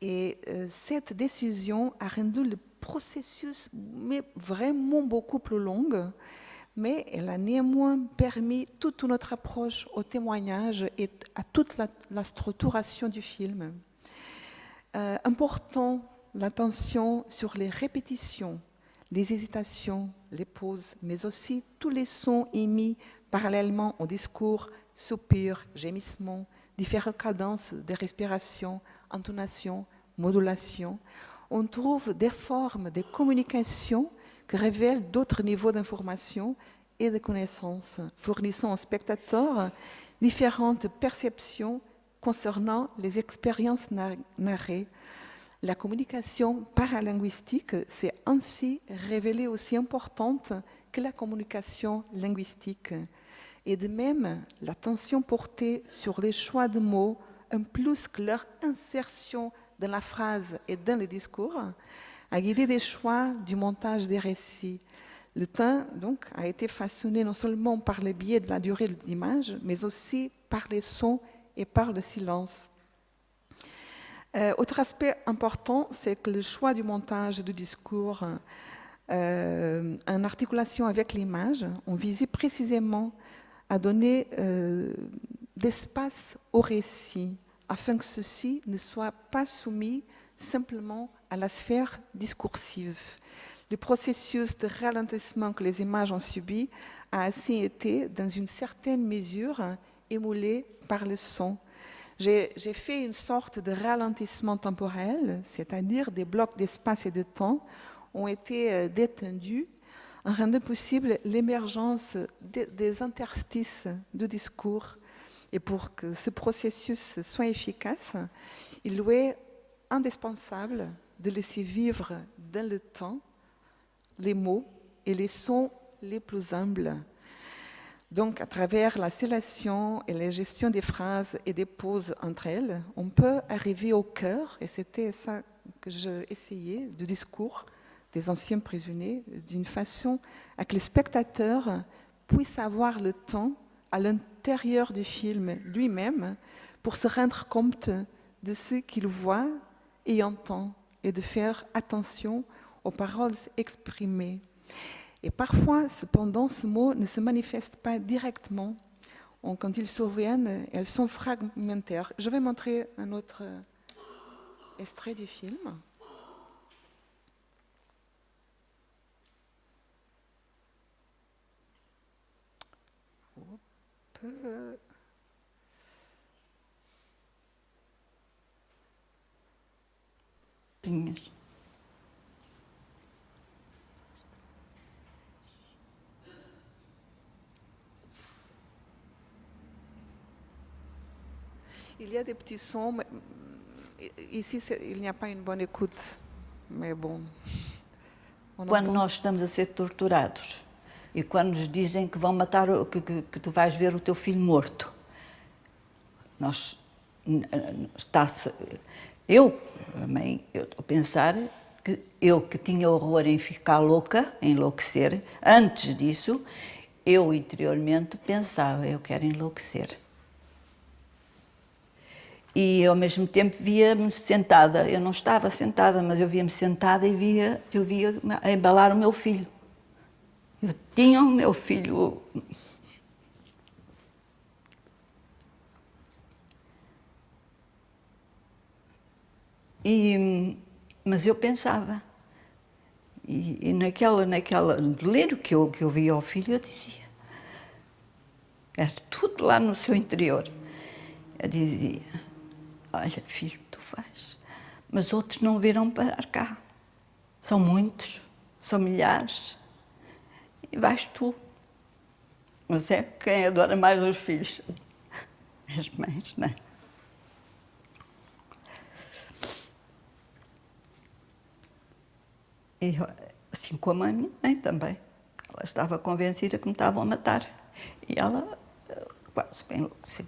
Et euh, cette décision a rendu le processus mais vraiment beaucoup plus long, mais elle a néanmoins permis toute notre approche au témoignage et à toute la, structuration du film. Euh, important l'attention sur les répétitions, les hésitations, les pauses, mais aussi tous les sons émis parallèlement au discours, soupirs, gémissements, différentes cadences de respiration, intonation, modulation. On trouve des formes de communication qui révèlent d'autres niveaux d'information et de connaissances, fournissant aux spectateurs différentes perceptions concernant les expériences narrées, la communication paralinguistique s'est ainsi révélée aussi importante que la communication linguistique. Et de même, l'attention portée sur les choix de mots, en plus que leur insertion dans la phrase et dans le discours, a guidé des choix du montage des récits. Le temps donc, a été façonné non seulement par le biais de la durée de l'image, mais aussi par les sons et par le silence. Euh, autre aspect important, c'est que le choix du montage du discours euh, en articulation avec l'image, on visait précisément à donner euh, d'espace au récit, afin que ceci ne soit pas soumis simplement à la sphère discursive. Le processus de ralentissement que les images ont subi a ainsi été, dans une certaine mesure, émoulé par le son j'ai fait une sorte de ralentissement temporel, c'est-à-dire des blocs d'espace et de temps ont été euh, détendus en rendant possible l'émergence des interstices de discours. Et pour que ce processus soit efficace, il est indispensable de laisser vivre dans le temps les mots et les sons les plus humbles. Donc, à travers la sélection et la gestion des phrases et des pauses entre elles, on peut arriver au cœur, et c'était ça que essayé, du discours des anciens prisonniers, d'une façon à que le spectateur puisse avoir le temps à l'intérieur du film lui-même pour se rendre compte de ce qu'il voit et entend et de faire attention aux paroles exprimées. Et parfois, cependant, ce mot ne se manifeste pas directement. Quand ils surviennent, elles sont fragmentaires. Je vais montrer un autre extrait du film. Il y a des petits sons, mais ici il n'y a pas une bonne écoute, mais bon. Quando nós estamos a ser torturados e quando nos dizem que vão matar, que, que, que tu vais ver o teu filho morto, nós está eu, a mãe, eu a pensar que eu que tinha horror em ficar louca, enlouquecer, antes disso, eu interiormente pensava, eu quero enlouquecer. e ao mesmo tempo via-me sentada. Eu não estava sentada, mas eu via-me sentada e via, eu via embalar o meu filho. Eu tinha o meu filho. E, mas eu pensava, e, e naquela, naquela delírio que eu, que eu via ao filho, eu dizia, era tudo lá no seu interior. Eu dizia, olha filho, tu vais, mas outros não virão parar cá. São muitos, são milhares, e vais tu. Mas é quem adora mais os filhos? As mães, não é? E assim como a minha mãe também. Ela estava convencida que me estavam a matar. E ela eh, quase bem enlouqueceu.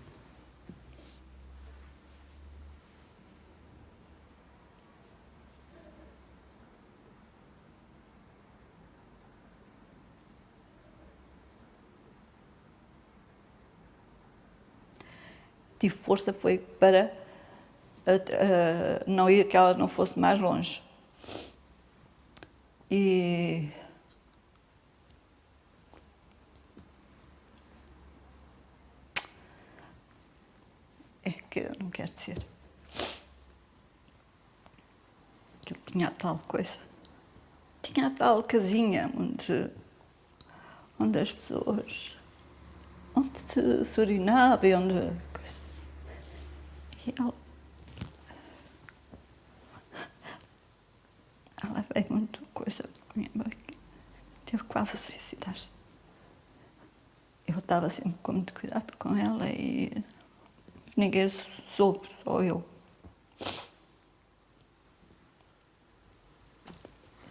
tive força foi para uh, não ir que ela não fosse mais longe. E é que eu não quero dizer. Que ele tinha tal coisa. Tinha tal casinha onde, onde as pessoas, onde se, se urinava e onde. E ela veio muito coisa com minha mãe. Teve quase a suicidar-se. Eu estava sempre com muito cuidado com ela e ninguém soube, só eu.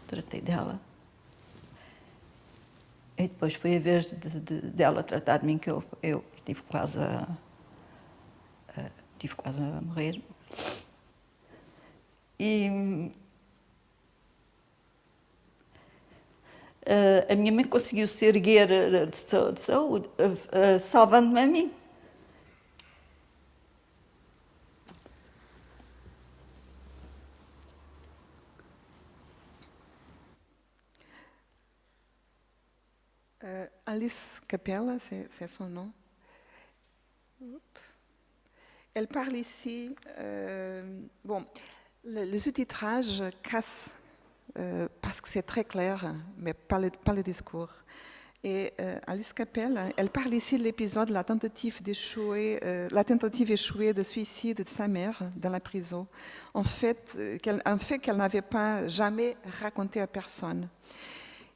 Tratei dela. E depois foi a vez de, de, dela tratar de mim que eu, eu tive quase a, a tive quase a morrer. E Uh, a minha mãe conseguiu se erguer uh, de saúde, uh, salvando-me a mim. Alice Capella, c'est son nom. Elle parle ici, bon, le, le sous-titrage casse euh, parce que c'est très clair, mais pas le, le discours. Et euh, Alice Capel, elle parle ici de l'épisode, la tentative euh, la tentative échouée de suicide de sa mère dans la prison. En un fait qu'elle n'avait pas jamais raconté à personne.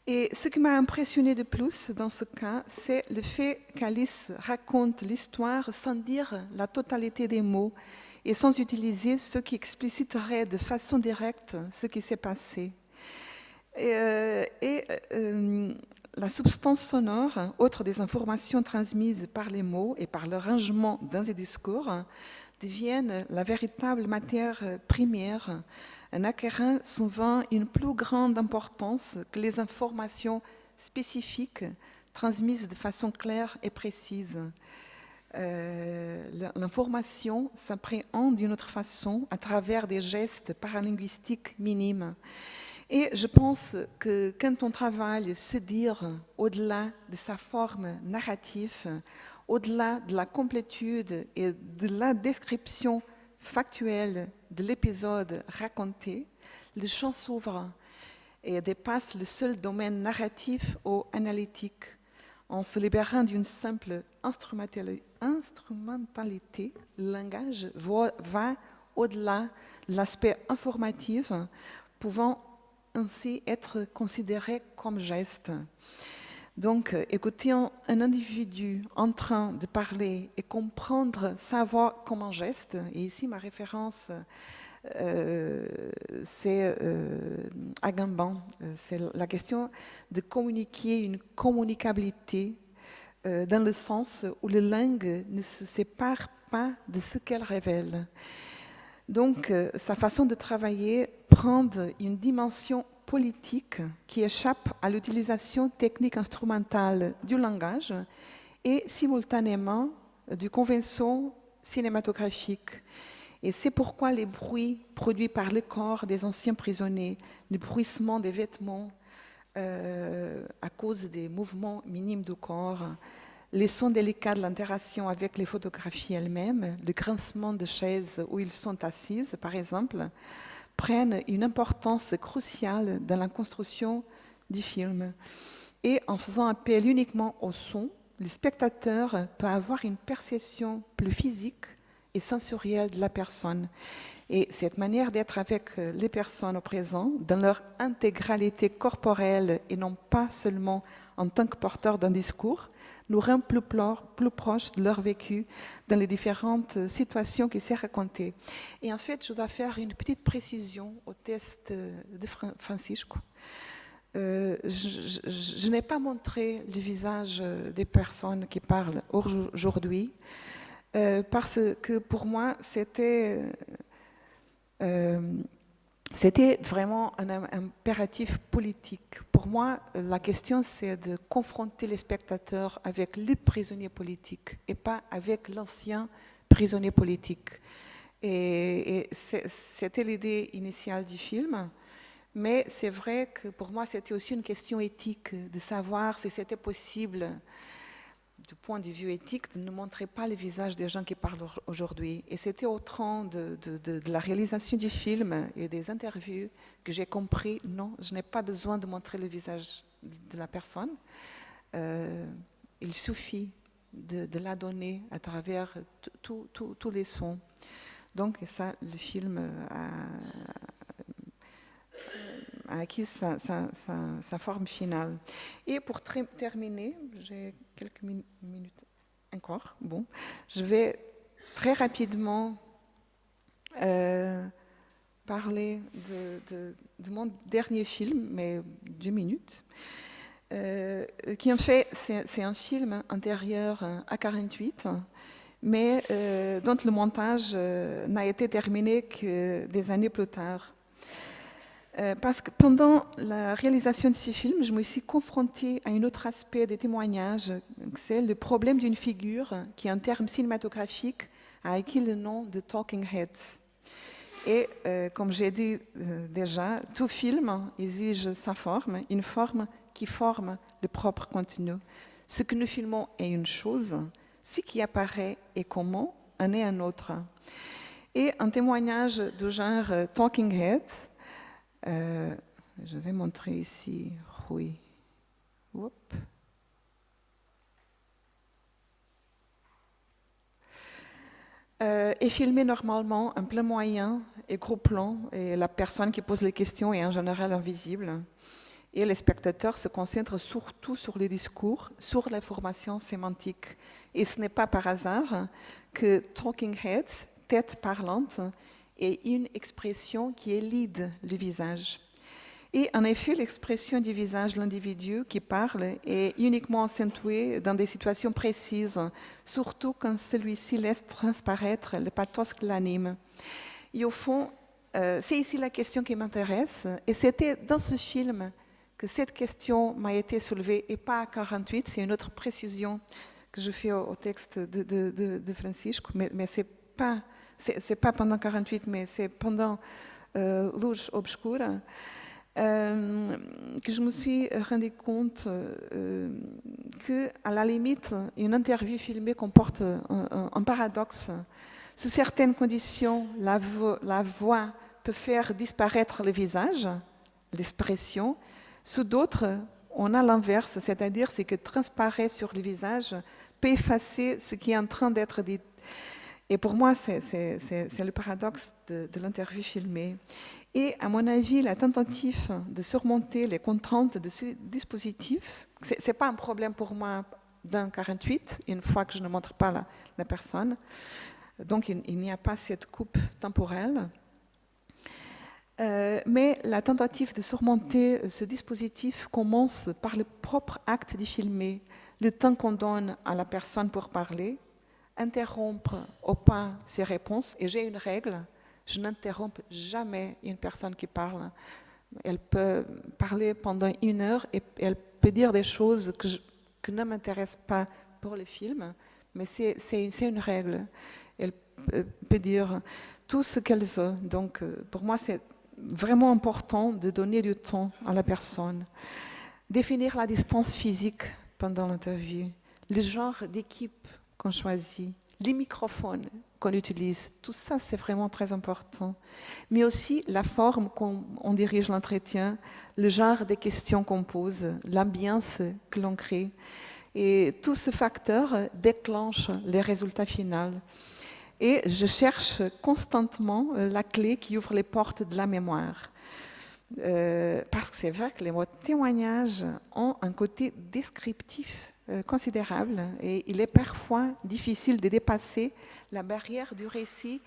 Et ce qui m'a impressionné de plus dans ce cas, c'est le fait qu'Alice raconte l'histoire sans dire la totalité des mots et sans utiliser ce qui expliciterait de façon directe ce qui s'est passé. Et, euh, euh, la substance sonore, autre des informations transmises par les mots et par le rangement dans les discours, deviennent la véritable matière première, en acquérant souvent une plus grande importance que les informations spécifiques transmises de façon claire et précise. Euh, l'information s'appréhende d'une autre façon à travers des gestes paralinguistiques minimes. Et je pense que quand on travaille se dire au-delà de sa forme narrative, au-delà de la complétude et de la description factuelle de l'épisode raconté, le champ s'ouvre et dépasse le seul domaine narratif ou analytique en se libérant d'une simple instrumentalité, le langage va au-delà de l'aspect informatif, pouvant ainsi être considéré comme geste. Donc, écouter un, individu en train de parler et comprendre sa voix comme un geste, et ici ma référence, euh, c'est euh, Agamben, c'est la question de communiquer une communicabilité euh, dans le sens où les langues ne se séparent pas de ce qu'elles révèlent. Donc, euh, sa façon de travailler prend une dimension politique qui échappe à l'utilisation technique instrumentale du langage et simultanément du convention cinématographique. Et c'est pourquoi les bruits produits par le corps des anciens prisonniers, le bruissement des vêtements euh, à cause des mouvements minimes du corps, les sons délicats de l'interaction avec les photographies elles-mêmes, le grincement de chaises où ils sont assises, par exemple, prennent une importance cruciale dans la construction du film. Et en faisant appel uniquement au son, le spectateur peut avoir une perception plus physique et sensorielle de la personne. Et cette manière d'être avec les personnes au présent, dans leur intégralité corporelle et non pas seulement en tant que porteur d'un discours, nous rend plus, proches de leur vécu dans les différentes situations qui s'est racontées. Et en fait, je dois faire une petite précision au test de Francisco. Euh, je, n'ai pas montré le visage des personnes qui parlent aujourd'hui euh, parce que pour moi c'était euh, c'était vraiment un, impératif politique. Pour moi, la question c'est de confronter les spectateurs avec les prisonniers politiques et pas avec l'ancien prisonnier politique. et c'était l'idée initiale du film. Mais c'est vrai que pour moi, c'était aussi une question éthique, de savoir si c'était possible, du point de vue éthique, de ne montrer pas le visage des gens qui parlent aujourd'hui. Et c'était au temps de, la réalisation du film et des interviews que j'ai compris, non, je n'ai pas besoin de montrer le visage de la personne. Euh, il suffit de, la donner à travers tous les sons. Donc ça, le film a acquis sa, forme finale. Et pour terminer, j'ai quelques minutes encore, bon, je vais très rapidement euh, parler de, mon dernier film, mais deux minutes, euh, qui en fait, c'est un film intérieur à 48, mais euh, dont le montage n'a été terminé que des années plus tard. Euh, parce que pendant la réalisation de ce film, je me suis confrontée à un autre aspect des témoignages, c'est le problème d'une figure qui, en termes cinématographiques, a acquis le nom de Talking Heads. Et euh, comme j'ai dit euh, déjà, tout film exige sa forme, une forme qui forme le propre contenu. Ce que nous filmons est une chose, ce qui apparaît et comment en est un autre. Et un témoignage du genre Talking Heads, euh, je vais montrer ici Rui. Euh, est filmé normalement en plein moyen et gros plan, et la personne qui pose les questions est en général invisible. Et les spectateurs se concentrent surtout sur les discours, sur l'information sémantique. Et ce n'est pas par hasard que Talking Heads, tête parlante, et une expression qui élide le visage. Et en effet, l'expression du visage de l'individu qui parle est uniquement accentuée dans des situations précises, surtout quand celui-ci laisse transparaître le pathos qui l'anime. Et au fond, euh, c'est ici la question qui m'intéresse, et c'était dans ce film que cette question m'a été soulevée, et pas à 48, c'est une autre précision que je fais au, texte de, de, Francisco, mais, mais ce n'est pas c'est pas pendant 48, mais c'est pendant euh, Luz Obscura, euh, que je me suis rendu compte euh, la limite, une interview filmée comporte un, paradoxe. Sous certaines conditions, la, la voix peut faire disparaître le visage, l'expression. Sous d'autres, on a l'inverse, c'est-à-dire ce qui transparaît sur le visage peut effacer ce qui est en train d'être dit. Et pour moi, c'est le paradoxe de, l'interview filmée. Et à mon avis, la tentative de surmonter les contraintes de ce dispositif, ce n'est pas un problème pour moi d'un 48, une fois que je ne montre pas la, personne. Donc, il, n'y a pas cette coupe temporelle. Euh, mais la tentative de surmonter ce dispositif commence par le propre acte de filmer, le temps qu'on donne à la personne pour parler, interrompre au pas ses réponses. Et j'ai une règle, je n'interromps jamais une personne qui parle. Elle peut parler pendant une heure et elle peut dire des choses que, que ne m'intéressent pas pour le film, mais c'est une, une, règle. Elle peut dire tout ce qu'elle veut. Donc, euh, pour moi, c'est vraiment important de donner du temps à la personne. Définir la distance physique pendant l'interview, le genre d'équipe qu'on choisit, les microphones qu'on utilise, tout ça c'est vraiment très important. Mais aussi la forme qu'on dirige l'entretien, le genre des questions qu'on pose, l'ambiance que l'on crée. Et tous ces facteurs déclenchent les résultats finaux. Et je cherche constamment la clé qui ouvre les portes de la mémoire. Euh, parce que c'est vrai que les mots témoignages ont un côté descriptif considérable et il est parfois difficile de dépasser la barrière du récit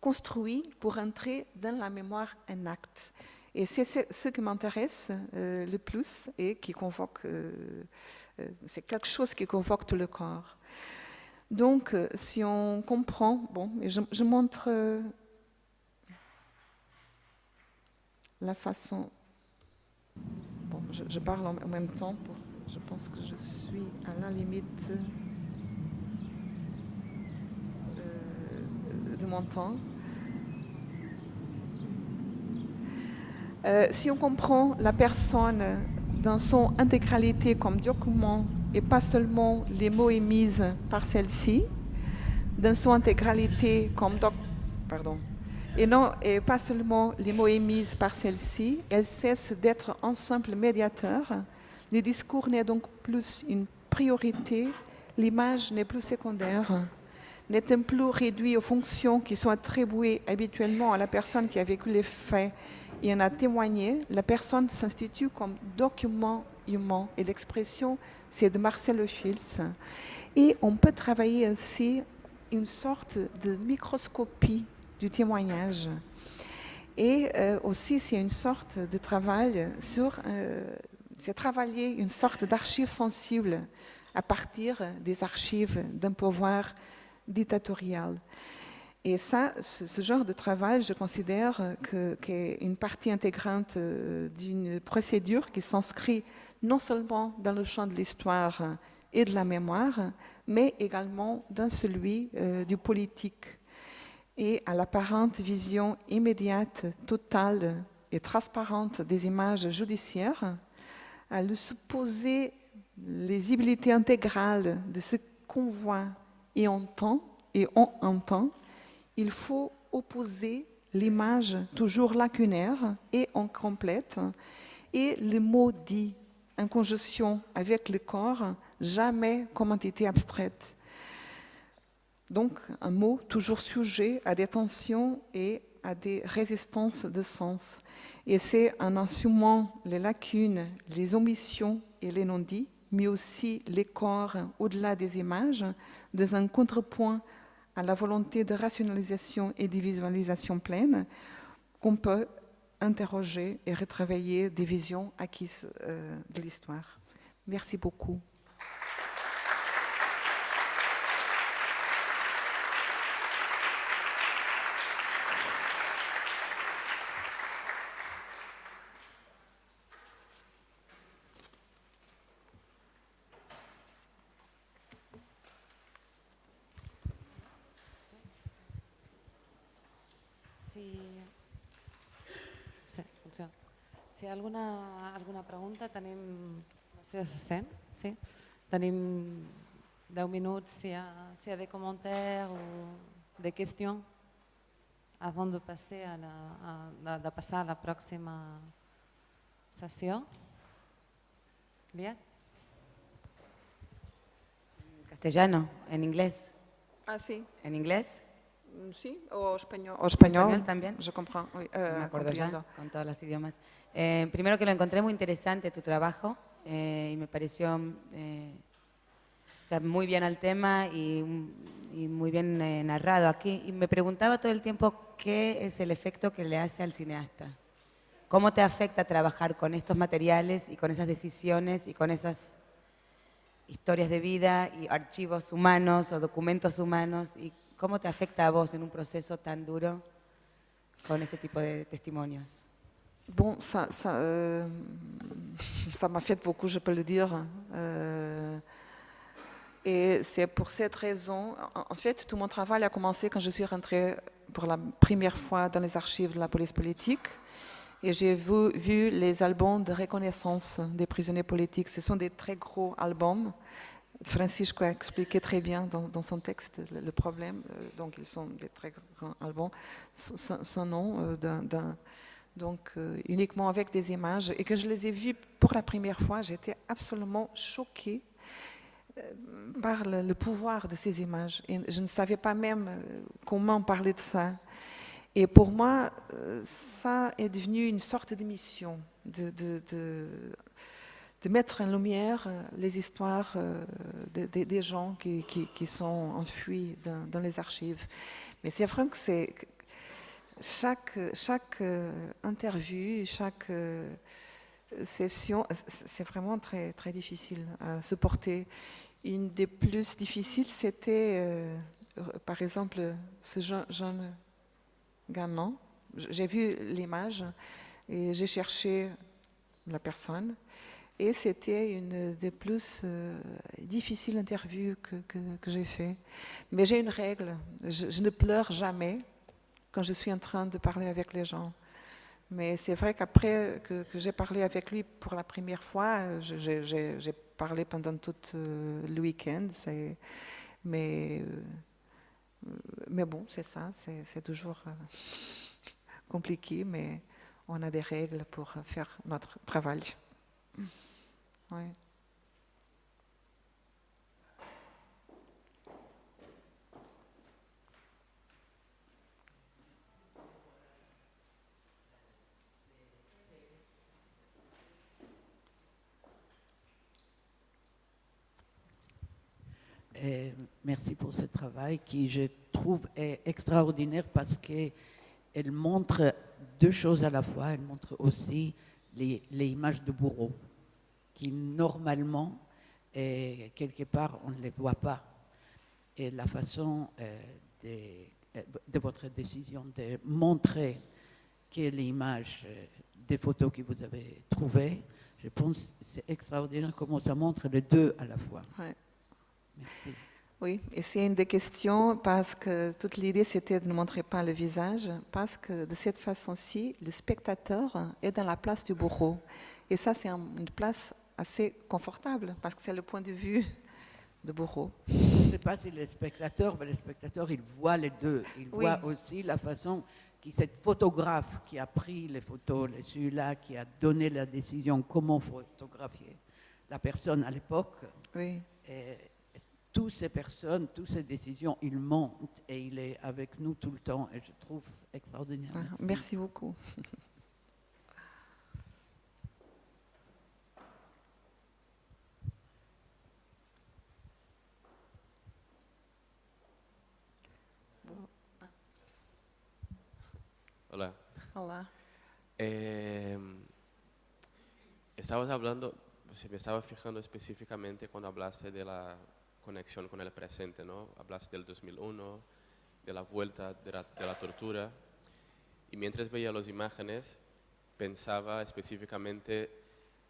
construit pour entrer dans la mémoire un acte. Et c'est ce qui m'intéresse euh, le plus et qui convoque, c'est quelque chose qui convoque tout le corps. Donc, si on comprend, bon, je montre la façon... Bon, je, parle en, même temps, pour, je pense que je suis à la limite euh, de mon temps. Euh, si on comprend la personne dans son intégralité comme document et pas seulement les mots émis par celle-ci, dans son intégralité comme doc, pardon, et, non, et pas seulement les mots émis par celle-ci, elle cesse d'être un simple médiateur. Le discours n'est donc plus une priorité, l'image n'est plus secondaire, n'est plus réduit aux fonctions qui sont attribuées habituellement à la personne qui a vécu les faits et en a témoigné? La personne s'institue comme document humain et l'expression, c'est de Marcel Fils. Et on peut travailler ainsi une sorte de microscopie du témoignage. Et euh, aussi, c'est une sorte de travail sur, euh, c'est travailler une sorte d'archive sensible à partir des archives d'un pouvoir dictatorial. Et ça, ce, genre de travail, je considère qu'est une partie intégrante euh, d'une procédure qui s'inscrit non seulement dans le champ de l'histoire et de la mémoire, mais également dans celui du politique et à l'apparente vision immédiate, totale et transparente des images judiciaires, à le supposer lisibilité intégrale de ce qu'on voit et entend, et on entend, il faut opposer l'image toujours lacunaire et incomplète et le mot dit en conjonction avec le corps, jamais comme entité abstraite. Donc, un mot toujours sujet à des tensions et à des résistances de sens. Et c'est en assumant les lacunes, les omissions et les non-dits, mais aussi les corps au-delà des images, dans un contrepoint à la volonté de rationalisation et de visualisation pleine, qu'on peut interroger et retravailler des visions acquises euh, de l'histoire. Merci beaucoup. Alguna, alguna pregunta, tenim... No sé si se sent, sí? Tenim 10 minuts si hi ha, si hi ha des commentaires o des questions avant de passer a la, a, de passar a la pròxima sessió. Liat? Castellano, en inglés. Ah, sí. ¿En inglés? Mm, sí, o español. O español, español también. Je comprends. Oui, euh, Me acuerdo ya, con todos los idiomas. Eh, primero que lo encontré muy interesante tu trabajo eh, y me pareció eh, muy bien al tema y, muy bien narrado aquí. Y me preguntaba todo el tiempo qué es el efecto que le hace al cineasta. ¿Cómo te afecta trabajar con estos materiales y con esas decisiones y con esas historias de vida y archivos humanos o documentos humanos? ¿Y cómo te afecta a vos en un proceso tan duro con este tipo de testimonios? Bon, ça, ça, euh, ça m'a fait beaucoup, je peux le dire. Euh, et c'est pour cette raison, en, fait, tout mon travail a commencé quand je suis rentrée pour la première fois dans les archives de la police politique. Et j'ai vu, les albums de reconnaissance des prisonniers politiques. Ce sont des très gros albums. Francisco a expliqué très bien dans, son texte le, problème. Euh, donc, ils sont des très grands albums sans, nom euh, d'un donc euh, uniquement avec des images, et que je les ai vues pour la première fois, j'étais absolument choquée par le, pouvoir de ces images. Je ne savais pas même comment parler de ça. Et pour moi, ça est devenu une sorte de mission, de, de, de, mettre en lumière les histoires des gens qui, qui, sont enfuis dans, dans, les archives. Mais c'est vrai que c'est chaque, euh, interview, chaque euh, session, c'est vraiment très, difficile à supporter. Une des plus difficiles, c'était, euh, par exemple, ce jeune, gamin. J'ai vu l'image et j'ai cherché la personne. Et c'était une des plus difficiles interviews que, que, j'ai fait. Mais j'ai une règle, je, ne pleure jamais quand je suis en train de parler avec les gens. Mais c'est vrai qu'après que, j'ai parlé avec lui pour la première fois, j'ai parlé pendant tout euh, le week-end. Mais, euh, mais bon, c'est ça, c'est toujours euh, compliqué, mais on a des règles pour faire notre travail. Ouais. Merci pour ce travail qui, je trouve, est extraordinaire parce qu'elle montre deux choses à la fois. Elle montre aussi les, images de bourreaux qui, normalement, quelque part, on ne les voit pas. Et la façon euh, de, de, votre décision de montrer quelle image euh, des photos que vous avez trouvées, je pense c'est extraordinaire comment ça montre les deux à la fois. Oui, et c'est une des questions parce que toute l'idée c'était de ne montrer pas le visage, parce que de cette façon-ci, le spectateur est dans la place du bourreau. Et ça, c'est une place assez confortable parce que c'est le point de vue du bourreau. Je ne sais pas si le spectateur, mais le spectateur, il voit les deux. Il voit aussi la façon que cette photographe qui a pris les photos, celui-là qui a donné la décision comment photographier la personne à l'époque. Oui toutes ces personnes, toutes ces décisions, il monte et il est avec nous tout le temps et je trouve extraordinaire. Ah, merci beaucoup. Hola. Hola. Eh, estabas hablando, se me estaba fijando específicamente cuando hablaste de la conexión con el presente, ¿no? Hablaste del 2001, de la vuelta de la, tortura, y mientras veía las imágenes pensaba específicamente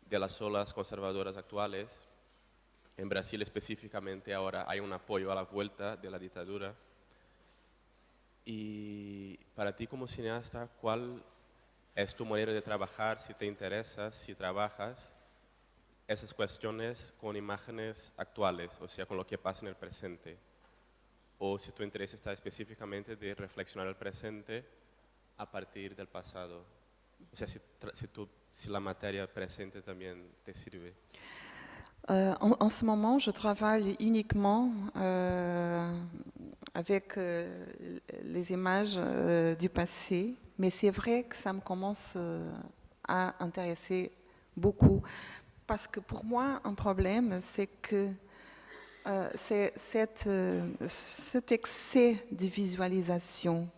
de las olas conservadoras actuales. En Brasil específicamente ahora hay un apoyo a la vuelta de la dictadura. Y para ti como cineasta, ¿cuál es tu manera de trabajar, si te interesa, si trabajas esas cuestiones con imágenes actuales, o sea, con lo que pasa en el presente. O si tu interés está específicamente de reflexionar el presente a partir del pasado. O si, la matière présente también te sirve. Euh, en, en, ce moment, je travaille uniquement euh, avec euh, les images euh, du passé, mais c'est vrai que ça me commence euh, à intéresser beaucoup parce que pour moi, un problème, c'est que euh, euh, cet excès de visualisation,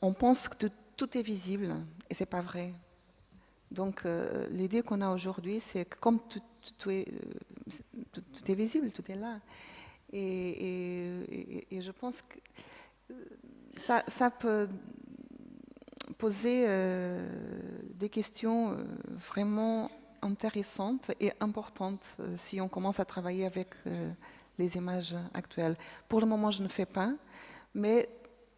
on pense que tout, est visible et ce n'est pas vrai. Donc euh, l'idée qu'on a aujourd'hui, c'est que comme tout, est, tout, est, visible, tout est là. Et, et, je pense que ça, ça peut poser des questions vraiment intéressante et importante euh, si on commence à travailler avec euh, les images actuelles. Pour le moment, je ne fais pas, mais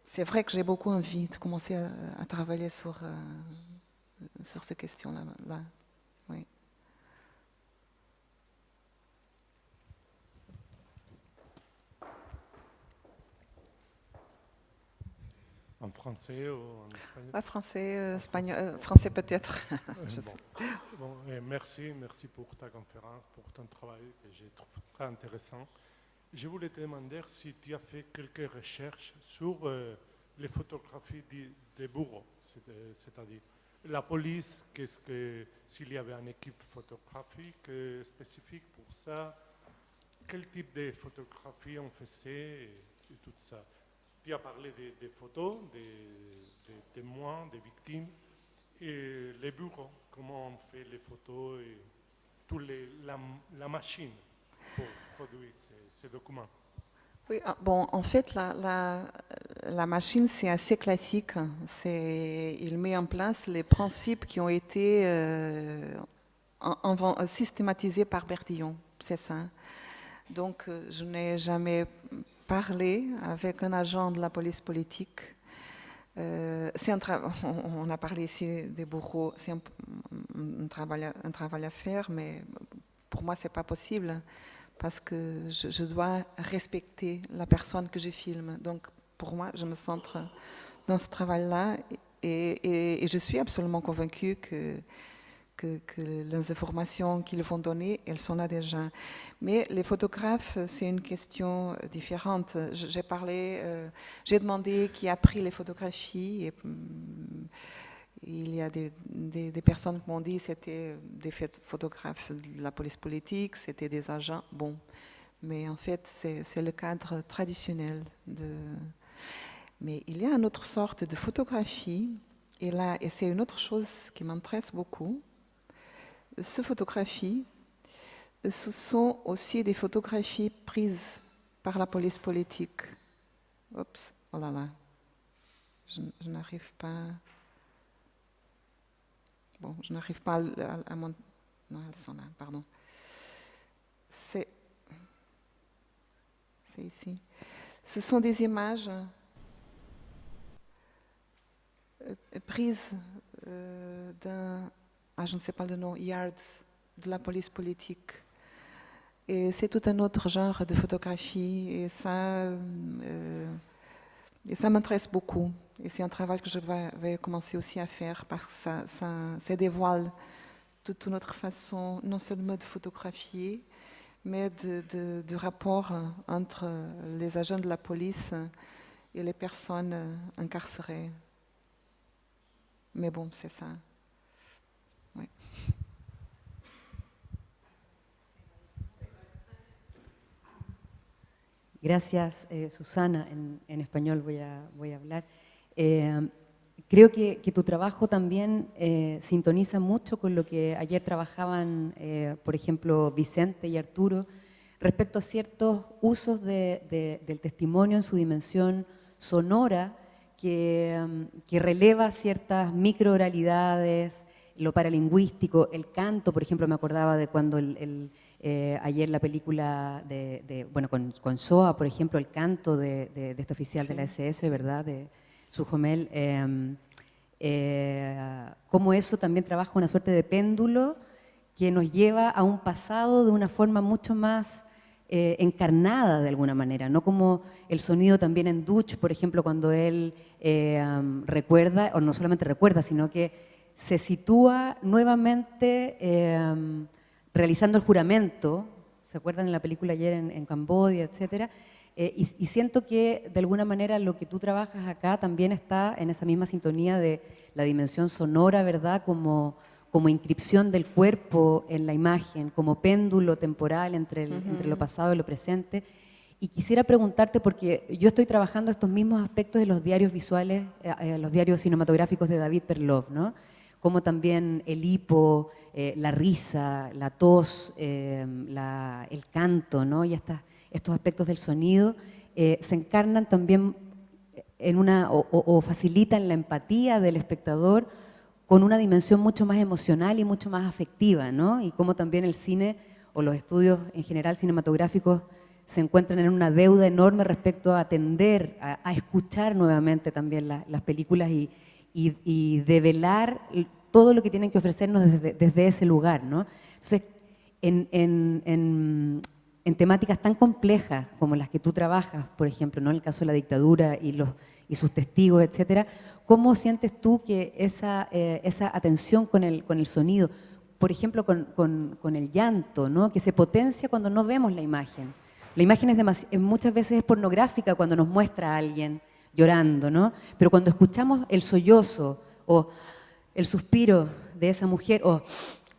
c'est vrai que j'ai beaucoup envie de commencer à, travailler sur, euh, sur ces questions-là. En français ou en espagnol? Pas français, euh, espagnol, euh, français peut-être. bon. merci, merci pour ta conférence, pour ton travail que j'ai trouvé très intéressant. Je voulais te demander si tu as fait quelques recherches sur euh, les photographies des bourreaux, c'est-à-dire la police, qu'est-ce que s'il y avait une équipe photographique spécifique pour ça, quel type de photographie on faisait et, tout ça. Tu as parlé des, photos, des, témoins, des victimes, et les bureaux, comment on fait les photos et tout les, la, machine pour produire ces, documents. Oui, ah, bon, en fait, la, la, machine, c'est assez classique. Il met en place les principes qui ont été euh, systématisés par Bertillon, c'est ça. Donc, euh, je n'ai jamais parlé avec un agent de la police politique. Euh, un on a parlé ici des bourreaux, c'est un, travail, un travail à faire, mais pour moi, ce n'est pas possible parce que je, dois respecter la personne que je filme. Donc, pour moi, je me centre dans ce travail-là et, je suis absolument convaincue que, que, les informations qu'ils vont donner, elles sont là déjà. Mais les photographes, c'est une question différente. J'ai parlé, euh, j'ai demandé qui a pris les photographies et, hum, il y a des, personnes qui m'ont dit que c'était des photographes de la police politique, c'était des agents. Bon, mais en fait, c'est le cadre traditionnel. Mais il y a une autre sorte de photographie, et là, et c'est une autre chose qui m'intéresse beaucoup. Ces photographies, ce sont aussi des photographies prises par la police politique. Oups, oh là là, je, n'arrive pas. Bon, je n'arrive pas à, mon... Non, elles sont là, pardon. C'est... C'est ici. Ce sont des images euh, prises euh, d'un... Ah, je ne sais pas le nom, Yards, de la police politique. Et c'est tout un autre genre de photographie. Et ça, euh, m'intéresse beaucoup. Et c'est un travail que je vais, commencer aussi à faire parce que ça, dévoile toute notre façon, non seulement de photographier, mais de, rapport entre les agents de la police et les personnes incarcérées. Mais bon, c'est ça. Gracias, eh, Susana. En, español voy a, voy a hablar. Eh, creo que, tu trabajo también eh, sintoniza mucho con lo que ayer trabajaban, por ejemplo, Vicente y Arturo, respecto a ciertos usos del testimonio en su dimensión sonora, que, releva ciertas microoralidades, lo paralingüístico, el canto, por ejemplo, me acordaba de cuando el eh, ayer la película de, bueno, con, con, Soa, por ejemplo, el canto de, de, este oficial de la SS, ¿verdad? De Sujomel, eh, eh, cómo eso también trabaja una suerte de péndulo que nos lleva a un pasado de una forma mucho más eh, encarnada de alguna manera, no como el sonido también en Dutch, por ejemplo, cuando él recuerda, o no solamente recuerda, sino que se sitúa nuevamente realizando el juramento, ¿se acuerdan en la película ayer en, Cambodia, etcétera? Eh, y, siento que de alguna manera lo que tú trabajas acá también está en esa misma sintonía de la dimensión sonora, ¿verdad? Como, como inscripción del cuerpo en la imagen, como péndulo temporal entre, entre lo pasado y lo presente. Y quisiera preguntarte, porque yo estoy trabajando estos mismos aspectos de los diarios visuales, eh, eh, los diarios cinematográficos de David Perlov, ¿no? Como también el hipo, eh, la risa, la tos, eh, el canto, ¿no? y estos aspectos del sonido eh, se encarnan también en una, o, facilitan la empatía del espectador con una dimensión mucho más emocional y mucho más afectiva, ¿no? y como también el cine o los estudios en general cinematográficos se encuentran en una deuda enorme respecto a atender, a, escuchar nuevamente también las películas y, y, develar todo lo que tienen que ofrecernos desde, ese lugar. ¿no? Entonces, en, en, en, temáticas tan complejas como las que tú trabajas, por ejemplo, ¿no? en el caso de la dictadura y, los, y sus testigos, etcétera, ¿cómo sientes tú que esa, eh, esa atención con el, con el sonido, por ejemplo, con, con, con, el llanto, ¿no? que se potencia cuando no vemos la imagen? La imagen es muchas veces es pornográfica cuando nos muestra a alguien llorando, ¿no? Pero cuando escuchamos el sollozo o el suspiro de esa mujer, o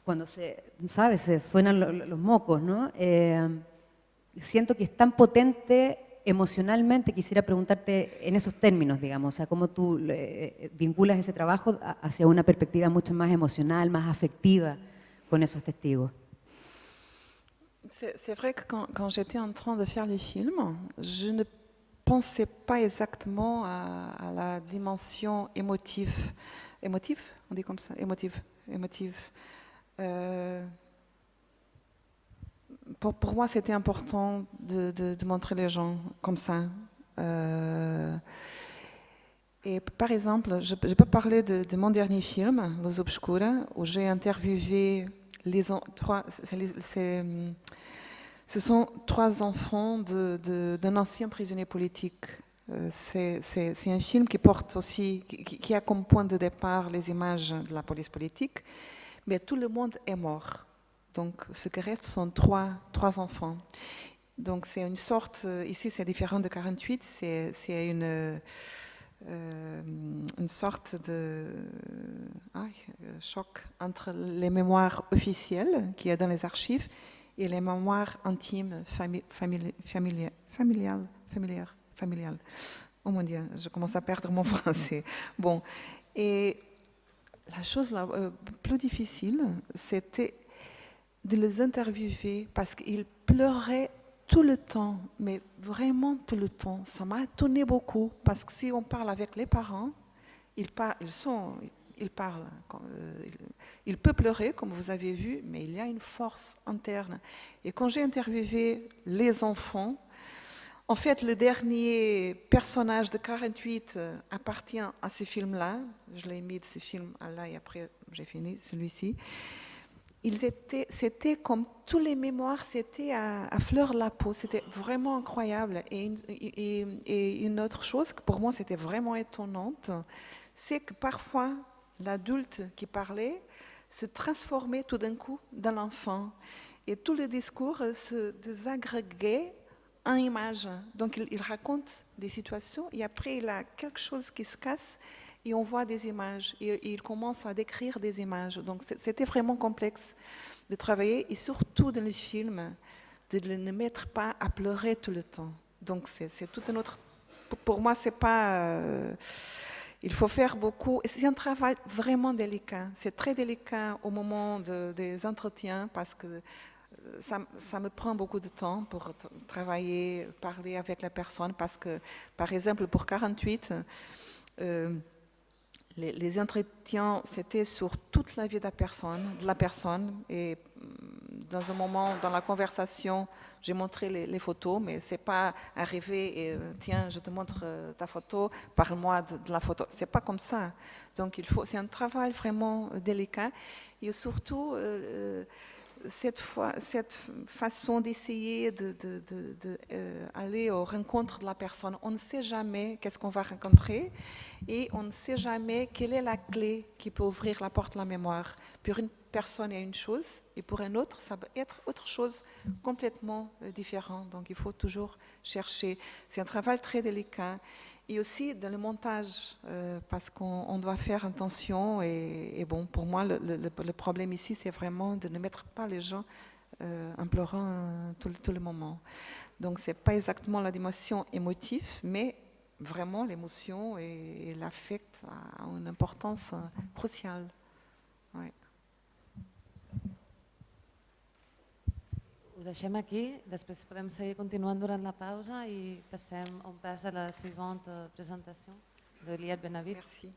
cuando se, ¿sabes? se suenan los, mocos, ¿no? Eh, siento que es tan potente emocionalmente, quisiera preguntarte en esos términos, digamos, o sea, cómo tú eh, vinculas ese trabajo hacia una perspectiva mucho más emocional, más afectiva con esos testigos. C'est vrai que quand, quand j'étais en train de faire les films, je ne pensais pas exactement à, la dimension émotive. Émotive On dit comme ça Émotive. émotive. Euh, pour, moi, c'était important de, montrer les gens comme ça. Euh, et par exemple, je, je peux parler de, mon dernier film, Los Obscura, où j'ai interviewé les trois. Ce sont trois enfants d'un ancien prisonnier politique. Euh, c'est un film qui porte aussi, qui, a comme point de départ les images de la police politique, mais tout le monde est mort. Donc, ce qui reste sont trois, enfants. Donc, c'est une sorte, euh, ici c'est différent de 48, c'est une, euh, une sorte de choc entre les mémoires officielles qu'il y a dans les archives et les mémoires intimes, familiales, familiales, familiales, Oh mon Dieu, je commence à perdre mon français. Bon, et la chose la euh, plus difficile, c'était de les interviewer parce qu'ils pleuraient tout le temps, mais vraiment tout le temps. Ça m'a étonné beaucoup parce que si on parle avec les parents, ils, ils sont il parle. Euh, il peut pleurer, comme vous avez vu, mais il y a une force interne. Et quand j'ai interviewé les enfants, en fait, le dernier personnage de 48 euh, appartient à ce film-là. Je l'ai mis de ce film là et après j'ai fini celui-ci. C'était comme tous les mémoires, c'était à, fleur la peau. C'était vraiment incroyable. Et une, et une autre chose que pour moi c'était vraiment étonnante, c'est que parfois l'adulte qui parlait se transformait tout d'un coup dans l'enfant. Et tout le discours se désagréguait en images. Donc il, raconte des situations et après il a quelque chose qui se casse et on voit des images. Et, il commence à décrire des images. Donc c'était vraiment complexe de travailler et surtout dans les films, de ne mettre pas à pleurer tout le temps. Donc c'est tout un autre... Pour moi, c'est pas... Euh, il faut faire beaucoup. C'est un travail vraiment délicat. C'est très délicat au moment des entretiens parce que euh, ça, me prend beaucoup de temps pour travailler, parler avec la personne parce que, par exemple, pour 48, euh, les, les, entretiens, c'était sur toute la vie de la personne, de la personne et mm, dans un moment, dans la conversation, j'ai montré les, photos, mais c'est pas arrivé et euh, tiens, je te montre euh, ta photo, parle-moi de, la photo. C'est pas comme ça. Donc il faut, c'est un travail vraiment délicat et surtout euh, cette, façon d'essayer d'aller de, aux rencontres de la personne. On ne sait jamais qu'est-ce qu'on va rencontrer et on ne sait jamais quelle est la clé qui peut ouvrir la porte de la mémoire. Pour une personne est une chose et pour un autre, ça peut être autre chose complètement euh, différent. Donc il faut toujours chercher. C'est un travail très délicat. Et aussi dans le montage, euh, parce qu'on doit faire attention. Et, bon, pour moi, le, problème ici, c'est vraiment de ne mettre pas les gens euh, en pleurant tout, le moment. Donc ce n'est pas exactement la dimension émotive, mais vraiment l'émotion et, l'affect ont une importance cruciale. Ouais. Ho deixem aquí, després podem seguir continuant durant la pausa i passem un pas a la següent presentació d'Eliat Benavit. Merci.